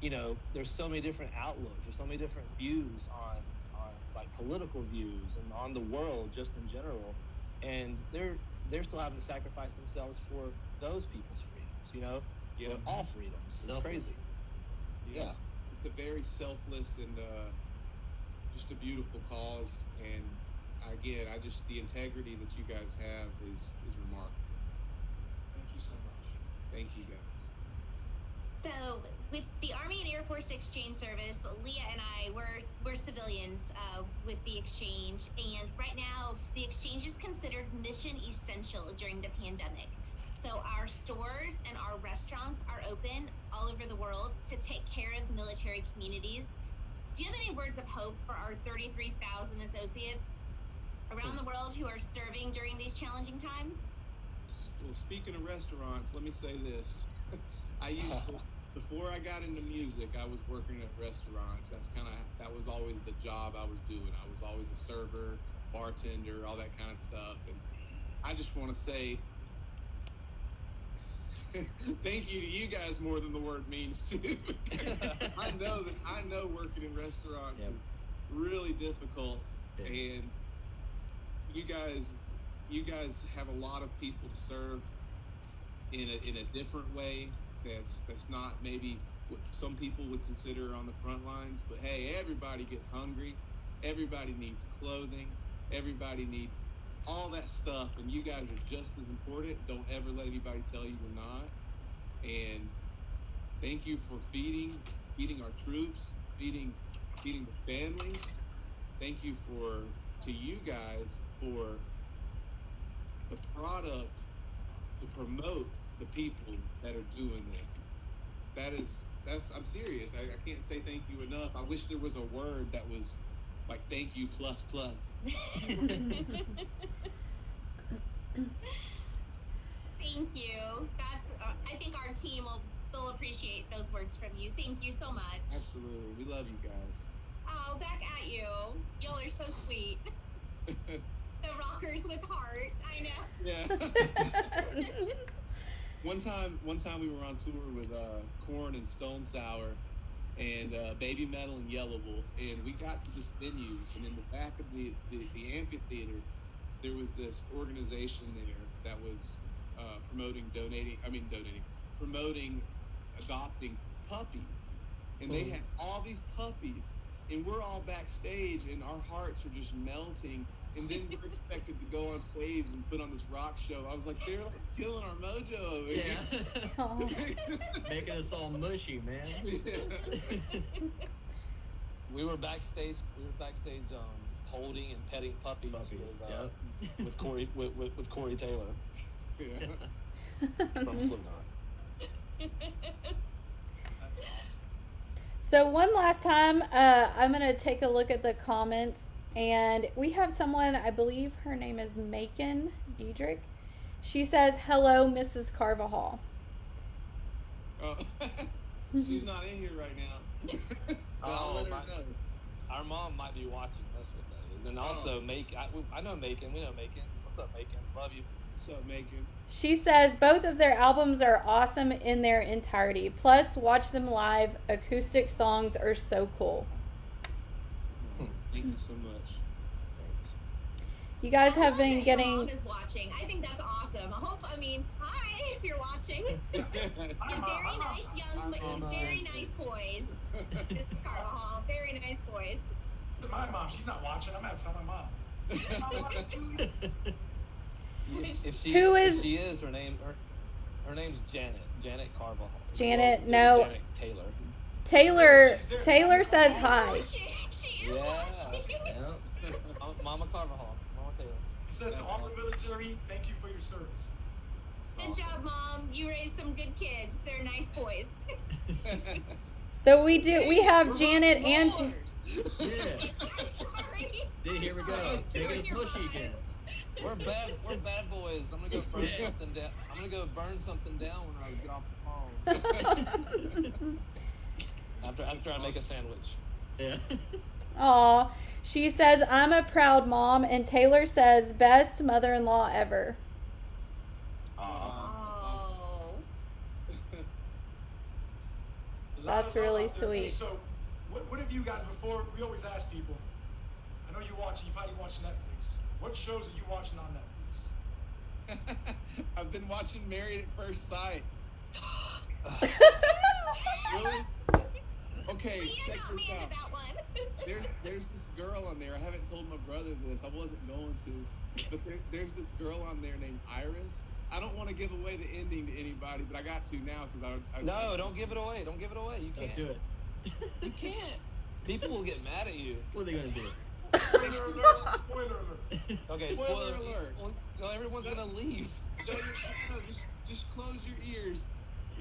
S4: you know there's so many different outlooks there's so many different views on on like political views and on the world just in general and they're they're still having to sacrifice themselves for those people's freedoms you know
S7: Yeah.
S4: for all freedoms it's
S7: Selfless.
S4: crazy yeah
S5: It's a very selfless and uh, just a beautiful cause. And again, I just the integrity that you guys have is is remarkable.
S2: Thank you so much.
S5: Thank you guys.
S3: So, with the Army and Air Force Exchange Service, Leah and I were we're civilians uh, with the exchange, and right now the exchange is considered mission essential during the pandemic. So our stores and our restaurants are open all over the world to take care of military communities. Do you have any words of hope for our 33,000 associates around the world who are serving during these challenging times?
S5: Well, speaking of restaurants, let me say this. I used to, before I got into music, I was working at restaurants. That's kind of that was always the job I was doing. I was always a server, bartender, all that kind of stuff. And I just want to say thank you to you guys more than the word means too. I know that I know working in restaurants
S7: Yep.
S5: is really difficult,
S7: Yeah.
S5: and you guys, you guys have a lot of people to serve in a in a different way. That's that's not maybe what some people would consider on the front lines. But hey, everybody gets hungry. Everybody needs clothing. Everybody needs all that stuff, and you guys are just as important. Don't ever let anybody tell you you're not. And thank you for feeding feeding our troops, feeding feeding the families. Thank you for to you guys for the product to promote the people that are doing this. That is that's I'm serious. I, I can't say thank you enough. I wish there was a word that was like thank you plus plus.
S3: Thank you. That's. Uh, I think our team will will appreciate those words from you. Thank you so much.
S5: Absolutely. We love you guys.
S3: Oh, back at you. Y'all are so sweet. The rockers with heart. I know.
S5: yeah. one time one time we were on tour with uh Korn and stone sour and uh, Babymetal and Yelawolf and we got to this venue and in the back of the, the, the amphitheater there was this organization there that was uh, promoting donating i mean donating promoting adopting puppies and they
S7: Mhm.
S5: had all these puppies and we're all backstage and our hearts are just melting and then we're expected to go on stage and put on this rock show. I was like, they're like killing our mojo over
S7: yeah.
S5: Here.
S7: Making us all mushy, man.
S4: we were backstage we were backstage um holding and petting puppies,
S7: Puppies.
S4: with, uh,
S7: Yep.
S4: with Corey with, with, with Corey Taylor
S5: Yeah.
S4: from Slipknot.
S1: So one last time, uh, I'm gonna take a look at the comments, and we have someone. I believe her name is Macon Diedrich, She says, "Hello, Mrs. Carvajal."
S5: Oh, she's not in here right now. But I'll
S4: Oh,
S5: let her
S4: my-
S5: know.
S4: Our mom might be watching. That's what that is. And
S5: Oh.
S4: also, make I, we- I know Macon. We know Macon. What's up, Macon? Love you.
S5: What's up, Macon?
S1: She says both of their albums are awesome in their entirety. Plus, watch them live. Acoustic songs are so cool.
S5: Thank you so much.
S4: Thanks.
S1: You guys have been getting.
S3: mom is watching. I think that's awesome. I hope. I mean, hi if you're watching. You're very nice, young,
S5: Hi, Mom.
S3: very nice boys. This is Carvajal. Very nice boys.
S2: My mom, she's not watching. I'm gonna tell my mom. I'm watching too.
S4: If, if she,
S1: Who
S4: if
S1: is-
S4: she is her name? Her, her name's Janet. Janet Carvajal.
S1: Janet,
S4: Well,
S1: no.
S4: Janet Taylor.
S1: Taylor. Taylor says hi.
S3: She, she is
S4: Yeah.
S3: watching.
S7: Yeah.
S4: Mama- Mama Carvajal. Mama Taylor.
S2: It says to all the military, thank you for your service.
S3: Good job, mom. You raised some good kids. They're nice boys.
S1: So we do. We have Janet and.
S7: Yeah.
S3: I'm sorry.
S7: Here we go.
S3: Sorry.
S7: Taking us mushy again.
S4: We're bad. We're bad boys. I'm gonna go burn
S7: Yeah.
S4: something down. I'm gonna go burn something down when I get off the phone. after after I make a sandwich.
S7: Yeah.
S1: Aw. She says, I'm a proud mom. And Taylor says, best mother in law ever.
S3: Oh.
S1: That's really
S2: out. Hey,
S1: sweet.
S2: so, what, what have you guys before? We always ask people. I know you watching. You probably watch Netflix. What shows are you watching on Netflix?
S5: I've been watching Married at First Sight. Really? Okay,
S3: Well, you're
S5: check
S3: not
S5: this
S3: me into
S5: out.
S3: that one.
S5: There's there's this girl on there. I haven't told my brother this. I wasn't going to, but there, there's this girl on there named Iris. I don't want to give away the ending to anybody, but I got to now because I, I
S4: No, don't give it away. Don't give it away. You
S7: Don't
S4: can't.
S7: do it.
S4: You can't. People will get mad at you.
S7: What are they gonna do?
S2: Spoiler alert! Spoiler alert!
S4: Okay,
S5: Spoiler
S4: spoiler
S5: alert.
S4: Well, no, everyone's gonna leave.
S5: No, you- no, just just close your ears.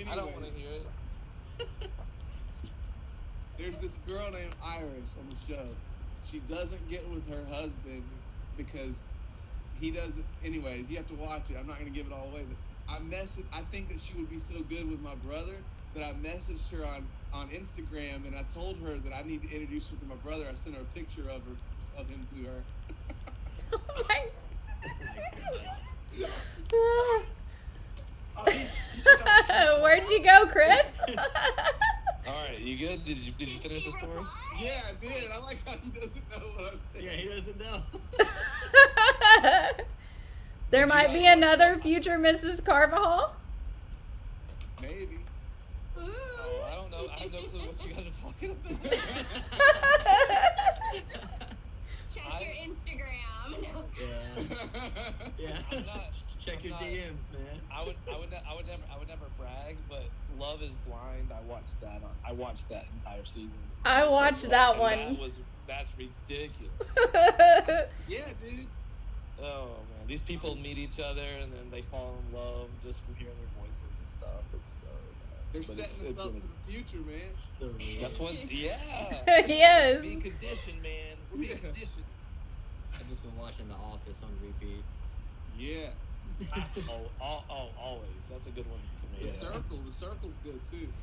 S4: I don't want to hear it.
S5: There's this girl named Iris on the show. She doesn't get with her husband because he doesn't. Anyways, you have to watch it. I'm not gonna give it all away, but I messaged. I think that she would be so good with my brother that I messaged her on on Instagram and I told her that I need to introduce her to my brother. I sent her a picture of her of him to her.
S1: Oh my-
S2: he, he just had-
S1: Where'd you go, Chris?
S4: All right, you good? Did you did you finish the story?
S5: Yeah, I did. I like how he doesn't know what I was saying.
S7: Yeah, he doesn't know.
S1: there might be another future Mrs. Carvajal.
S5: Maybe.
S3: Ooh.
S4: Oh, I don't know. I have no clue what you guys are talking about.
S3: Check
S4: I-
S3: your Instagram. No.
S7: Yeah. Yeah.
S4: I'm not-
S7: Check
S4: I'm
S7: your
S4: not-
S7: DMs, man.
S4: I would, I would, ne- I would never, I would never brag, but Love Is Blind. I watched that. On, I watched that entire season.
S1: I watched
S4: And
S1: that
S4: That
S1: one.
S4: was that's ridiculous.
S5: yeah, dude.
S4: Oh man, these people meet each other and then they fall in love just from hearing their voices and stuff. It's so. bad.
S5: They're
S4: But
S5: setting
S4: it's,
S5: us
S4: it's
S5: up
S4: in-
S5: for the future, man.
S4: That's what. Yeah.
S1: Yes.
S4: Being conditioned, man. We're being conditioned.
S7: I've just been watching The Office on repeat.
S5: Yeah.
S4: Oh, oh, oh, always. That's a good one for me.
S5: The
S4: me.
S5: circle. The circle's good too.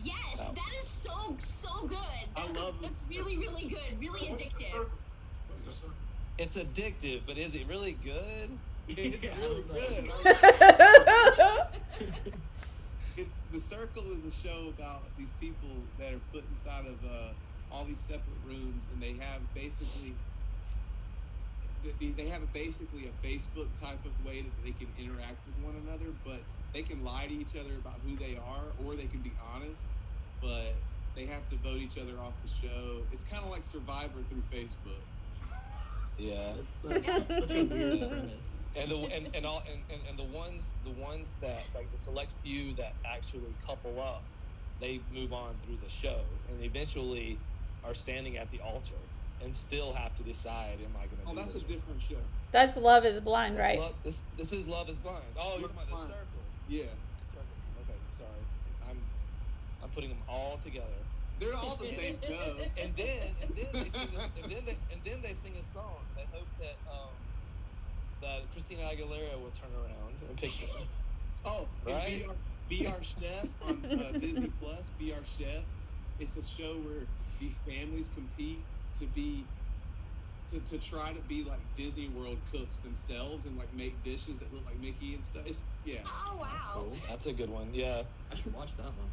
S3: Yes,
S4: Oh.
S3: that is so so good.
S5: I
S3: That's,
S5: love
S3: that's
S5: this.
S3: really really good. Really
S2: What's
S3: addictive.
S2: circle? What's the circle?
S4: It's addictive, but is it really good?
S5: It's
S7: Yeah,
S5: really good. It, the Circle is a show about these people that are put inside of uh, all these separate rooms, and they have basically they, they have a, basically a Facebook type of way that they can interact with one another, but they can lie to each other about who they are, or they can be honest, but they have to vote each other off the show. It's kind of like Survivor through Facebook.
S4: Yeah.
S7: That's such, such a weird
S4: Yeah.
S7: premise.
S4: And the and, and all and, and, and the ones the ones that like the select few that actually couple up, they move on through the show and eventually are standing at the altar and still have to decide am I gonna
S5: Oh,
S4: do
S5: that's a
S4: this or not?
S5: different show.
S1: That's Love is Blind,
S4: This
S1: right?
S4: Love, this this is Love is Blind. Oh, you're talking about the
S5: Blind.
S4: circle.
S5: Yeah,
S4: Circle. Okay, sorry. I'm I'm putting them all together.
S5: they're all the same show.
S4: And then and then they sing this, and then they and then they sing a song. They hope that um that Christina Aguilera will turn around and pick them.
S5: Oh, and
S4: Right?
S5: Be, Our, Be Our Chef on uh, Disney Plus. Be Our Chef. It's a show where these families compete to be to, to try to be like Disney World cooks themselves and like make dishes that look like Mickey and stuff. It's, yeah.
S3: Oh wow.
S4: Cool. That's a good one. Yeah.
S7: I should watch that one.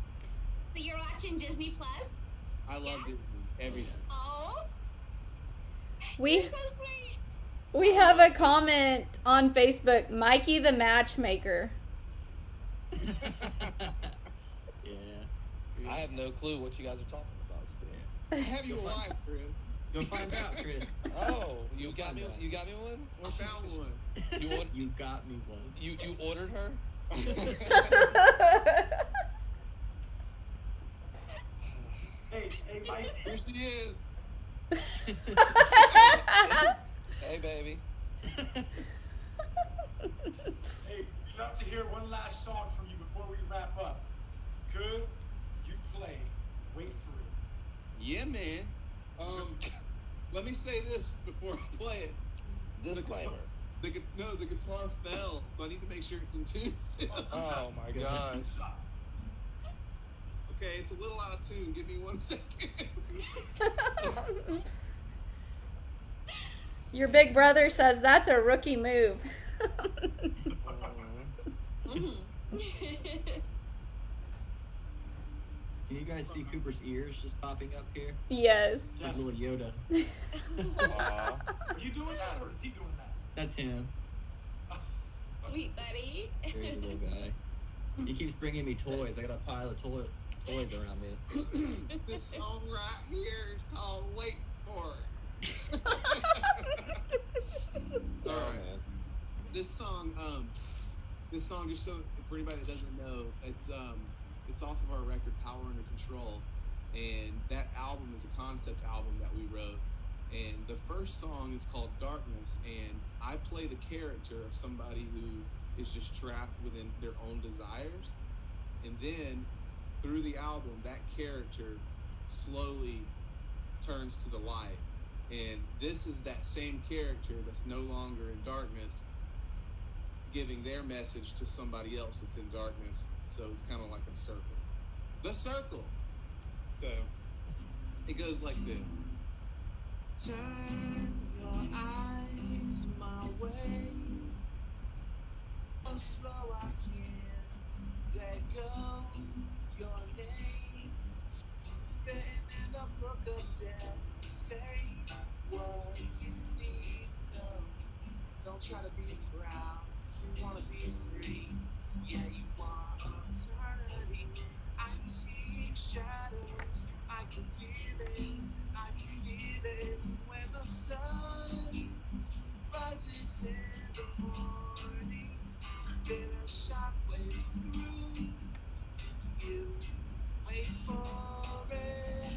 S3: So you're watching Disney Plus?
S5: I love
S3: Yeah.
S5: Disney. Everything.
S3: Oh,
S1: We
S3: so sweet.
S1: we have a comment on Facebook. Mikey the matchmaker.
S7: yeah.
S4: I have no clue what you guys are talking about still.
S5: Have your wife, Chris.
S7: Go find out, Chris.
S4: Oh, you got me.
S7: Find out.
S4: You got me one.
S5: I found one.
S4: You ordered.
S7: You got me one.
S4: You you ordered her.
S2: Hey, hey, Mike.
S5: Here she is.
S4: Hey, baby.
S2: Hey, we'd love to hear one last song from you before we wrap up. Could you play Wait for It?
S5: Yeah, man. Um, let me say this before I play it.
S4: Disclaimer.
S5: The gu- no, the guitar fell, so I need to make sure it's in tune still.
S4: Oh my gosh.
S5: Okay, it's a little out of tune. Give me one second.
S1: Your big brother says that's a rookie move.
S4: Mhm.
S7: Can you guys see Cooper's ears just popping up here?
S1: yes.
S7: Like
S2: Yes.
S7: little Yoda.
S4: Aw.
S2: Are you doing that or is he doing that?
S7: That's him.
S3: Sweet buddy.
S7: Crazy little guy. He keeps bringing me toys. I got a pile of toy- toys around me.
S5: this song right here is called "Wait for It." All right. This song, um, this song, just so for anybody that doesn't know, it's um, it's off of our record "Power Under Control," and that album is a concept album that we wrote. And the first song is called "Darkness," and I play the character of somebody who is just trapped within their own desires. And then through the album, that character slowly turns to the light. And this is that same character that's no longer in darkness giving their message to somebody else that's in darkness. So it's kind of like a circle. The circle. So it goes like this. Turn your eyes my way. Oh, slow I can't let go. Your name written in the book of death. Say what you need. No, don't try to be proud. You wanna be free. Yeah, you want eternity. I'm seeing shadows. I can feel it. I can feel it when the sun rises in the morning. Feel a shockwave through you. Wait for it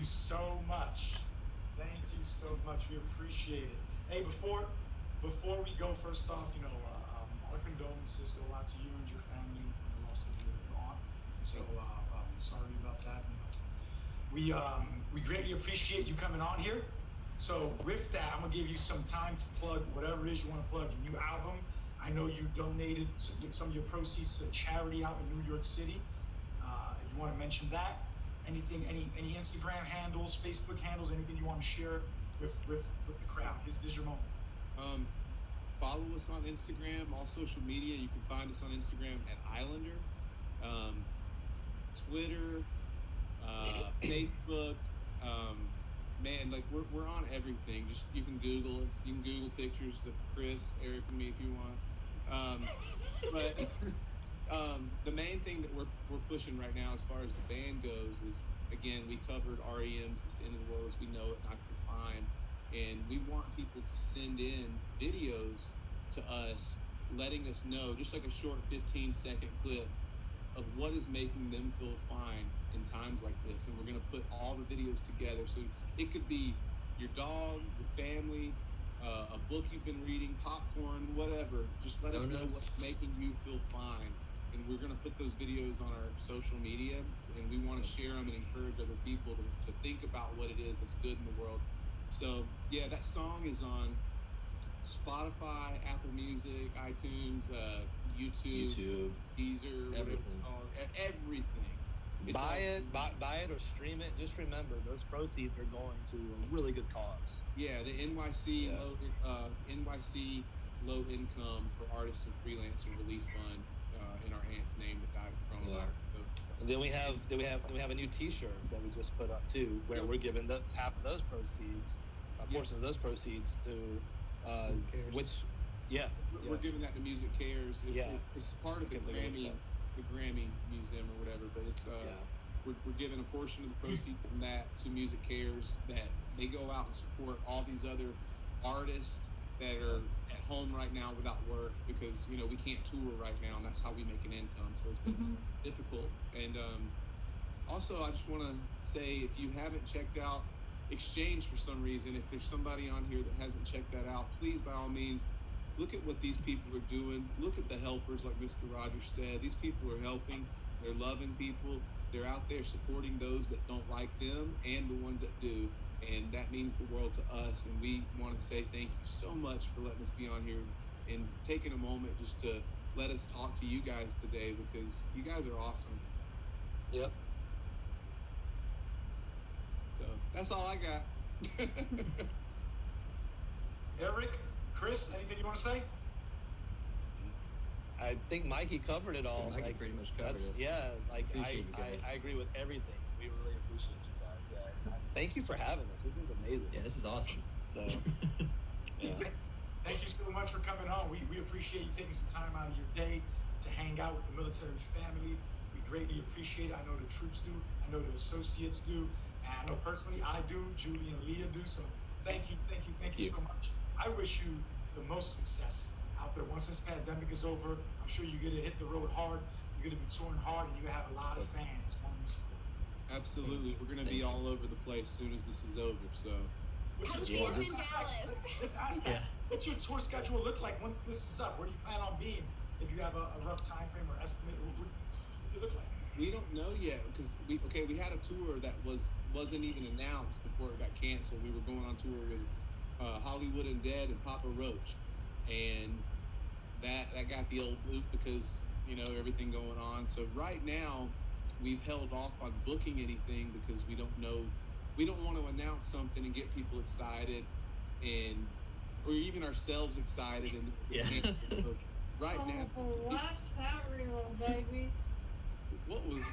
S5: you so
S2: much. Thank you so much. We appreciate it. Hey, before before we go, first off, you know, uh, um, our condolences go out to you and your family and the loss of your, aunt. So uh, um, sorry about that. We um, we greatly appreciate you coming on here. So with that, I'm gonna give you some time to plug whatever it is you want to plug. Your new album. I know you donated some of your proceeds to a charity out in New York City. Uh, you want to mention that, anything, any any Instagram handles, Facebook handles, anything you want to share with with with the crowd. This, this is your moment.
S5: Um, follow us on Instagram, all social media. You can find us on Instagram at Islander, um, Twitter, uh, Facebook. Um, man, like we're, we're on everything. Just you can Google us. You can Google pictures of Chris, Eric, and me if you want. Um, but um, the main thing that we're, we're pushing right now, as far as the band goes, is again we covered REM's "It's the End of the World as We Know It," not confined and we want people to send in videos to us letting us know just like a short 15 second clip of what is making them feel fine in times like this. And we're going to put all the videos together. So it could be your dog your family uh, a book you've been reading popcorn whatever. Just let us know what's making you feel fine and we're going to put those videos on our social media and we want to share them and encourage other people to, to think about what it is that's good in the world so yeah, that song is on Spotify, Apple Music, iTunes, uh, YouTube,
S7: YouTube.
S5: Deezer,
S7: Everything.
S5: called, everything. It's
S4: buy
S5: all-
S4: it, buy, buy it or stream it. Just remember, those proceeds are going to a really good cause.
S5: Yeah, the NYC
S4: Yeah.
S5: low uh, NYC low income for artists and freelancer relief fund uh, in our aunt's name that died of coronavirus. So,
S4: And then we have then we have then we have a new T-shirt that we just put up too, where
S5: Yep.
S4: we're giving the, half of those proceeds, a
S5: Yep.
S4: portion of those proceeds to, uh, which, yeah,
S5: we're,
S4: yeah.
S5: giving that to Music Cares. It's,
S4: Yeah.
S5: it's, it's part of the
S4: think of it's
S5: Grammy the Grammy Museum or whatever, but it's uh,
S4: yeah.
S5: we're, we're giving a portion of the proceeds from that to Music Cares that they go out and support all these other artists that are home right now without work because you know we can't tour right now and that's how we make an income. So it's been difficult. And um, also I just want to say if you haven't checked out Exchange for some reason if there's somebody on here that hasn't checked that out please by all means look at what these people are doing. Look at the helpers like Mr. Rogers said. These people are helping. They're loving people. They're out there supporting those that don't like them and the ones that do and that means the world to us and we want to say thank you so much for letting us be on here and taking a moment just to let us talk to you guys today because you guys are awesome
S4: Yep.
S5: so that's all i got
S2: Eric, Chris, anything you want to say?
S4: I think Mikey covered it all.
S7: Mikey
S4: like,
S7: pretty much covered
S4: that's
S7: it.
S4: yeah. Like I,
S7: Appreciate you guys.
S4: I, I agree with everything. We really appreciate you guys. Yeah. Thank you for having us. This is amazing.
S7: Yeah, this is awesome.
S4: So yeah.
S2: Thank- Thank you so much for coming on. We, we appreciate you taking some time out of your day to hang out with the military family. We greatly appreciate it. I know the troops do. I know the associates do. And I know personally I do. Julie and Leah do. So thank you, thank you, thank you so much. I wish you the most success out there. Once this pandemic is over, I'm sure you're going to hit the road hard. You're going to be touring hard and you're going to have a lot of fans wanting to support.
S5: Absolutely we're going to be all over the place as soon as this is over so
S2: What's your tour
S3: us in Dallas.
S2: Let's ask that.
S7: Yeah.
S2: What's your tour schedule look like once this is up? Where do you plan on being? If you have a, a rough time frame or estimate, what, what does it look like?
S5: we don't know yet because we okay we had a tour that was wasn't even announced before it got canceled we were going on tour with uh, Hollywood Undead and papa roach and that that got the old boot because you know everything going on so right now we've held off on booking anything because we don't know we don't want to announce something and get people excited and or even ourselves excited and
S7: Yeah.
S5: So right now
S8: Oh, that real, baby?
S5: what was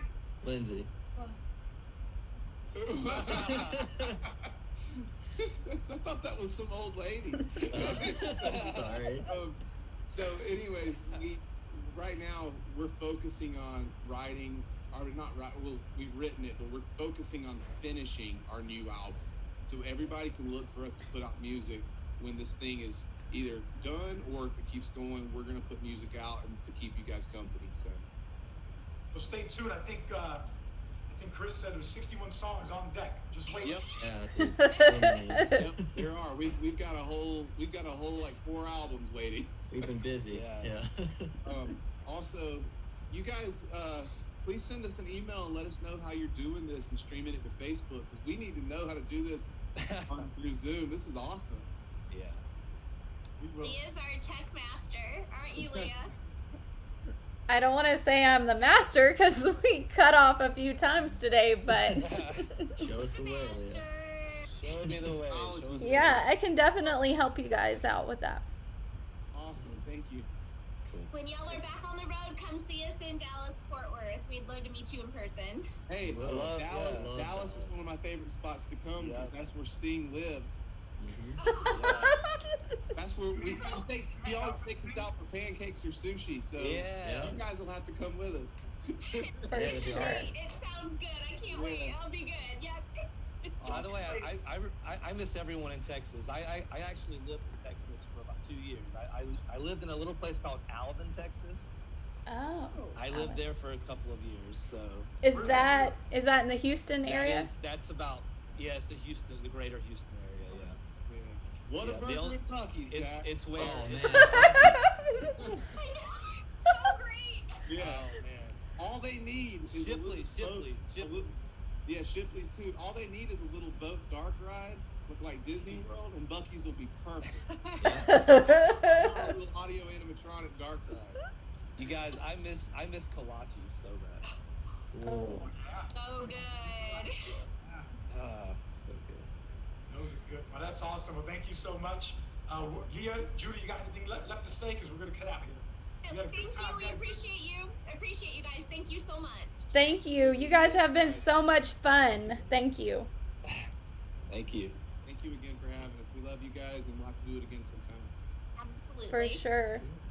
S7: Lindsay.
S5: I thought that was some old lady.
S7: Sorry.
S5: Um, so, anyways, we right now we're focusing on writing, or not write. Well, we've written it, but we're focusing on finishing our new album. So everybody can look for us to put out music when this thing is either done or if it keeps going. We're gonna put music out and to keep you guys company. So.
S2: So stay tuned. I think uh, I think Chris said there's 61 songs on deck. Just wait.
S4: Yep.
S7: Yeah, dude. So many.
S5: Yep, there are. We've, we've got a whole we've got a whole like four albums waiting.
S7: We've been busy.
S4: Yeah.
S7: Yeah.
S5: Um, also, you guys, uh, please send us an email and let us know how you're doing this and streaming it to Facebook because we need to know how to do this on through Zoom. This is awesome.
S4: yeah.
S2: We will.
S3: Leah's our tech master, aren't you, Leah?
S1: I don't want to say I'm the master because we cut off a few times today, but
S7: Show us the way,
S3: master.
S7: Leah.
S4: Show me the way. Show us the way.
S1: yeah, I can definitely help you guys out with that.
S5: Awesome. Thank you.
S4: Cool.
S3: When y'all are back on the road, come see us in Dallas, Fort Worth. We'd love to meet you in person.
S5: Hey,
S7: Love-
S5: Dallas,
S7: yeah, love
S5: Dallas is one of my favorite spots to come because
S4: Yeah.
S5: that's where Sting lives.
S7: Mhm.
S5: That's where we, we take, he always takes us out for pancakes or sushi. So
S4: Yeah.
S5: you guys will have to come with us.
S1: For
S7: Yeah, that'd
S1: sure.
S3: It sounds good. I can't wait. I'll be good. Yep.
S4: By the way, I, I, I, I miss everyone in Texas. I, I, I actually lived in Texas for about two years. I, I, I lived in a little place called Alvin, Texas.
S1: Oh,
S4: I lived there for a couple of years. So
S1: Is that is that in the Houston area?
S4: is- that's about yeah, it's the Houston, the greater Houston area. Yeah,
S5: Yeah. What
S4: Yeah,
S5: a
S4: the
S5: burger
S4: only-
S5: at
S4: it's
S5: Jack.
S4: it's where.
S7: Oh man.
S3: So great.
S5: Yeah.
S4: Oh man.
S5: All they need is a little
S4: Shipley's, Shipley's, Shipley's.
S5: Yeah, Shipley's too. All they need is a little boat dark ride, look like Disney World, and Buc-ee's will be perfect. a little audio animatronic dark ride.
S4: You guys, I miss I miss kolache so bad.
S1: oh.
S3: So good.
S4: Ah, so good.
S2: Those are good. Well, that's awesome. Well, thank you so much. Uh, Leah, Judy, you got anything left, left to say? Because we're going to cut out here. You had a
S3: Thank you. We appreciate you. I appreciate you guys. Thank you so much.
S1: Thank you. You guys have been so much fun. Thank you.
S4: Thank you.
S5: Thank you again for having us. We love you guys, and we'll have to do it again sometime.
S3: Absolutely.
S1: For sure.
S7: Mhm.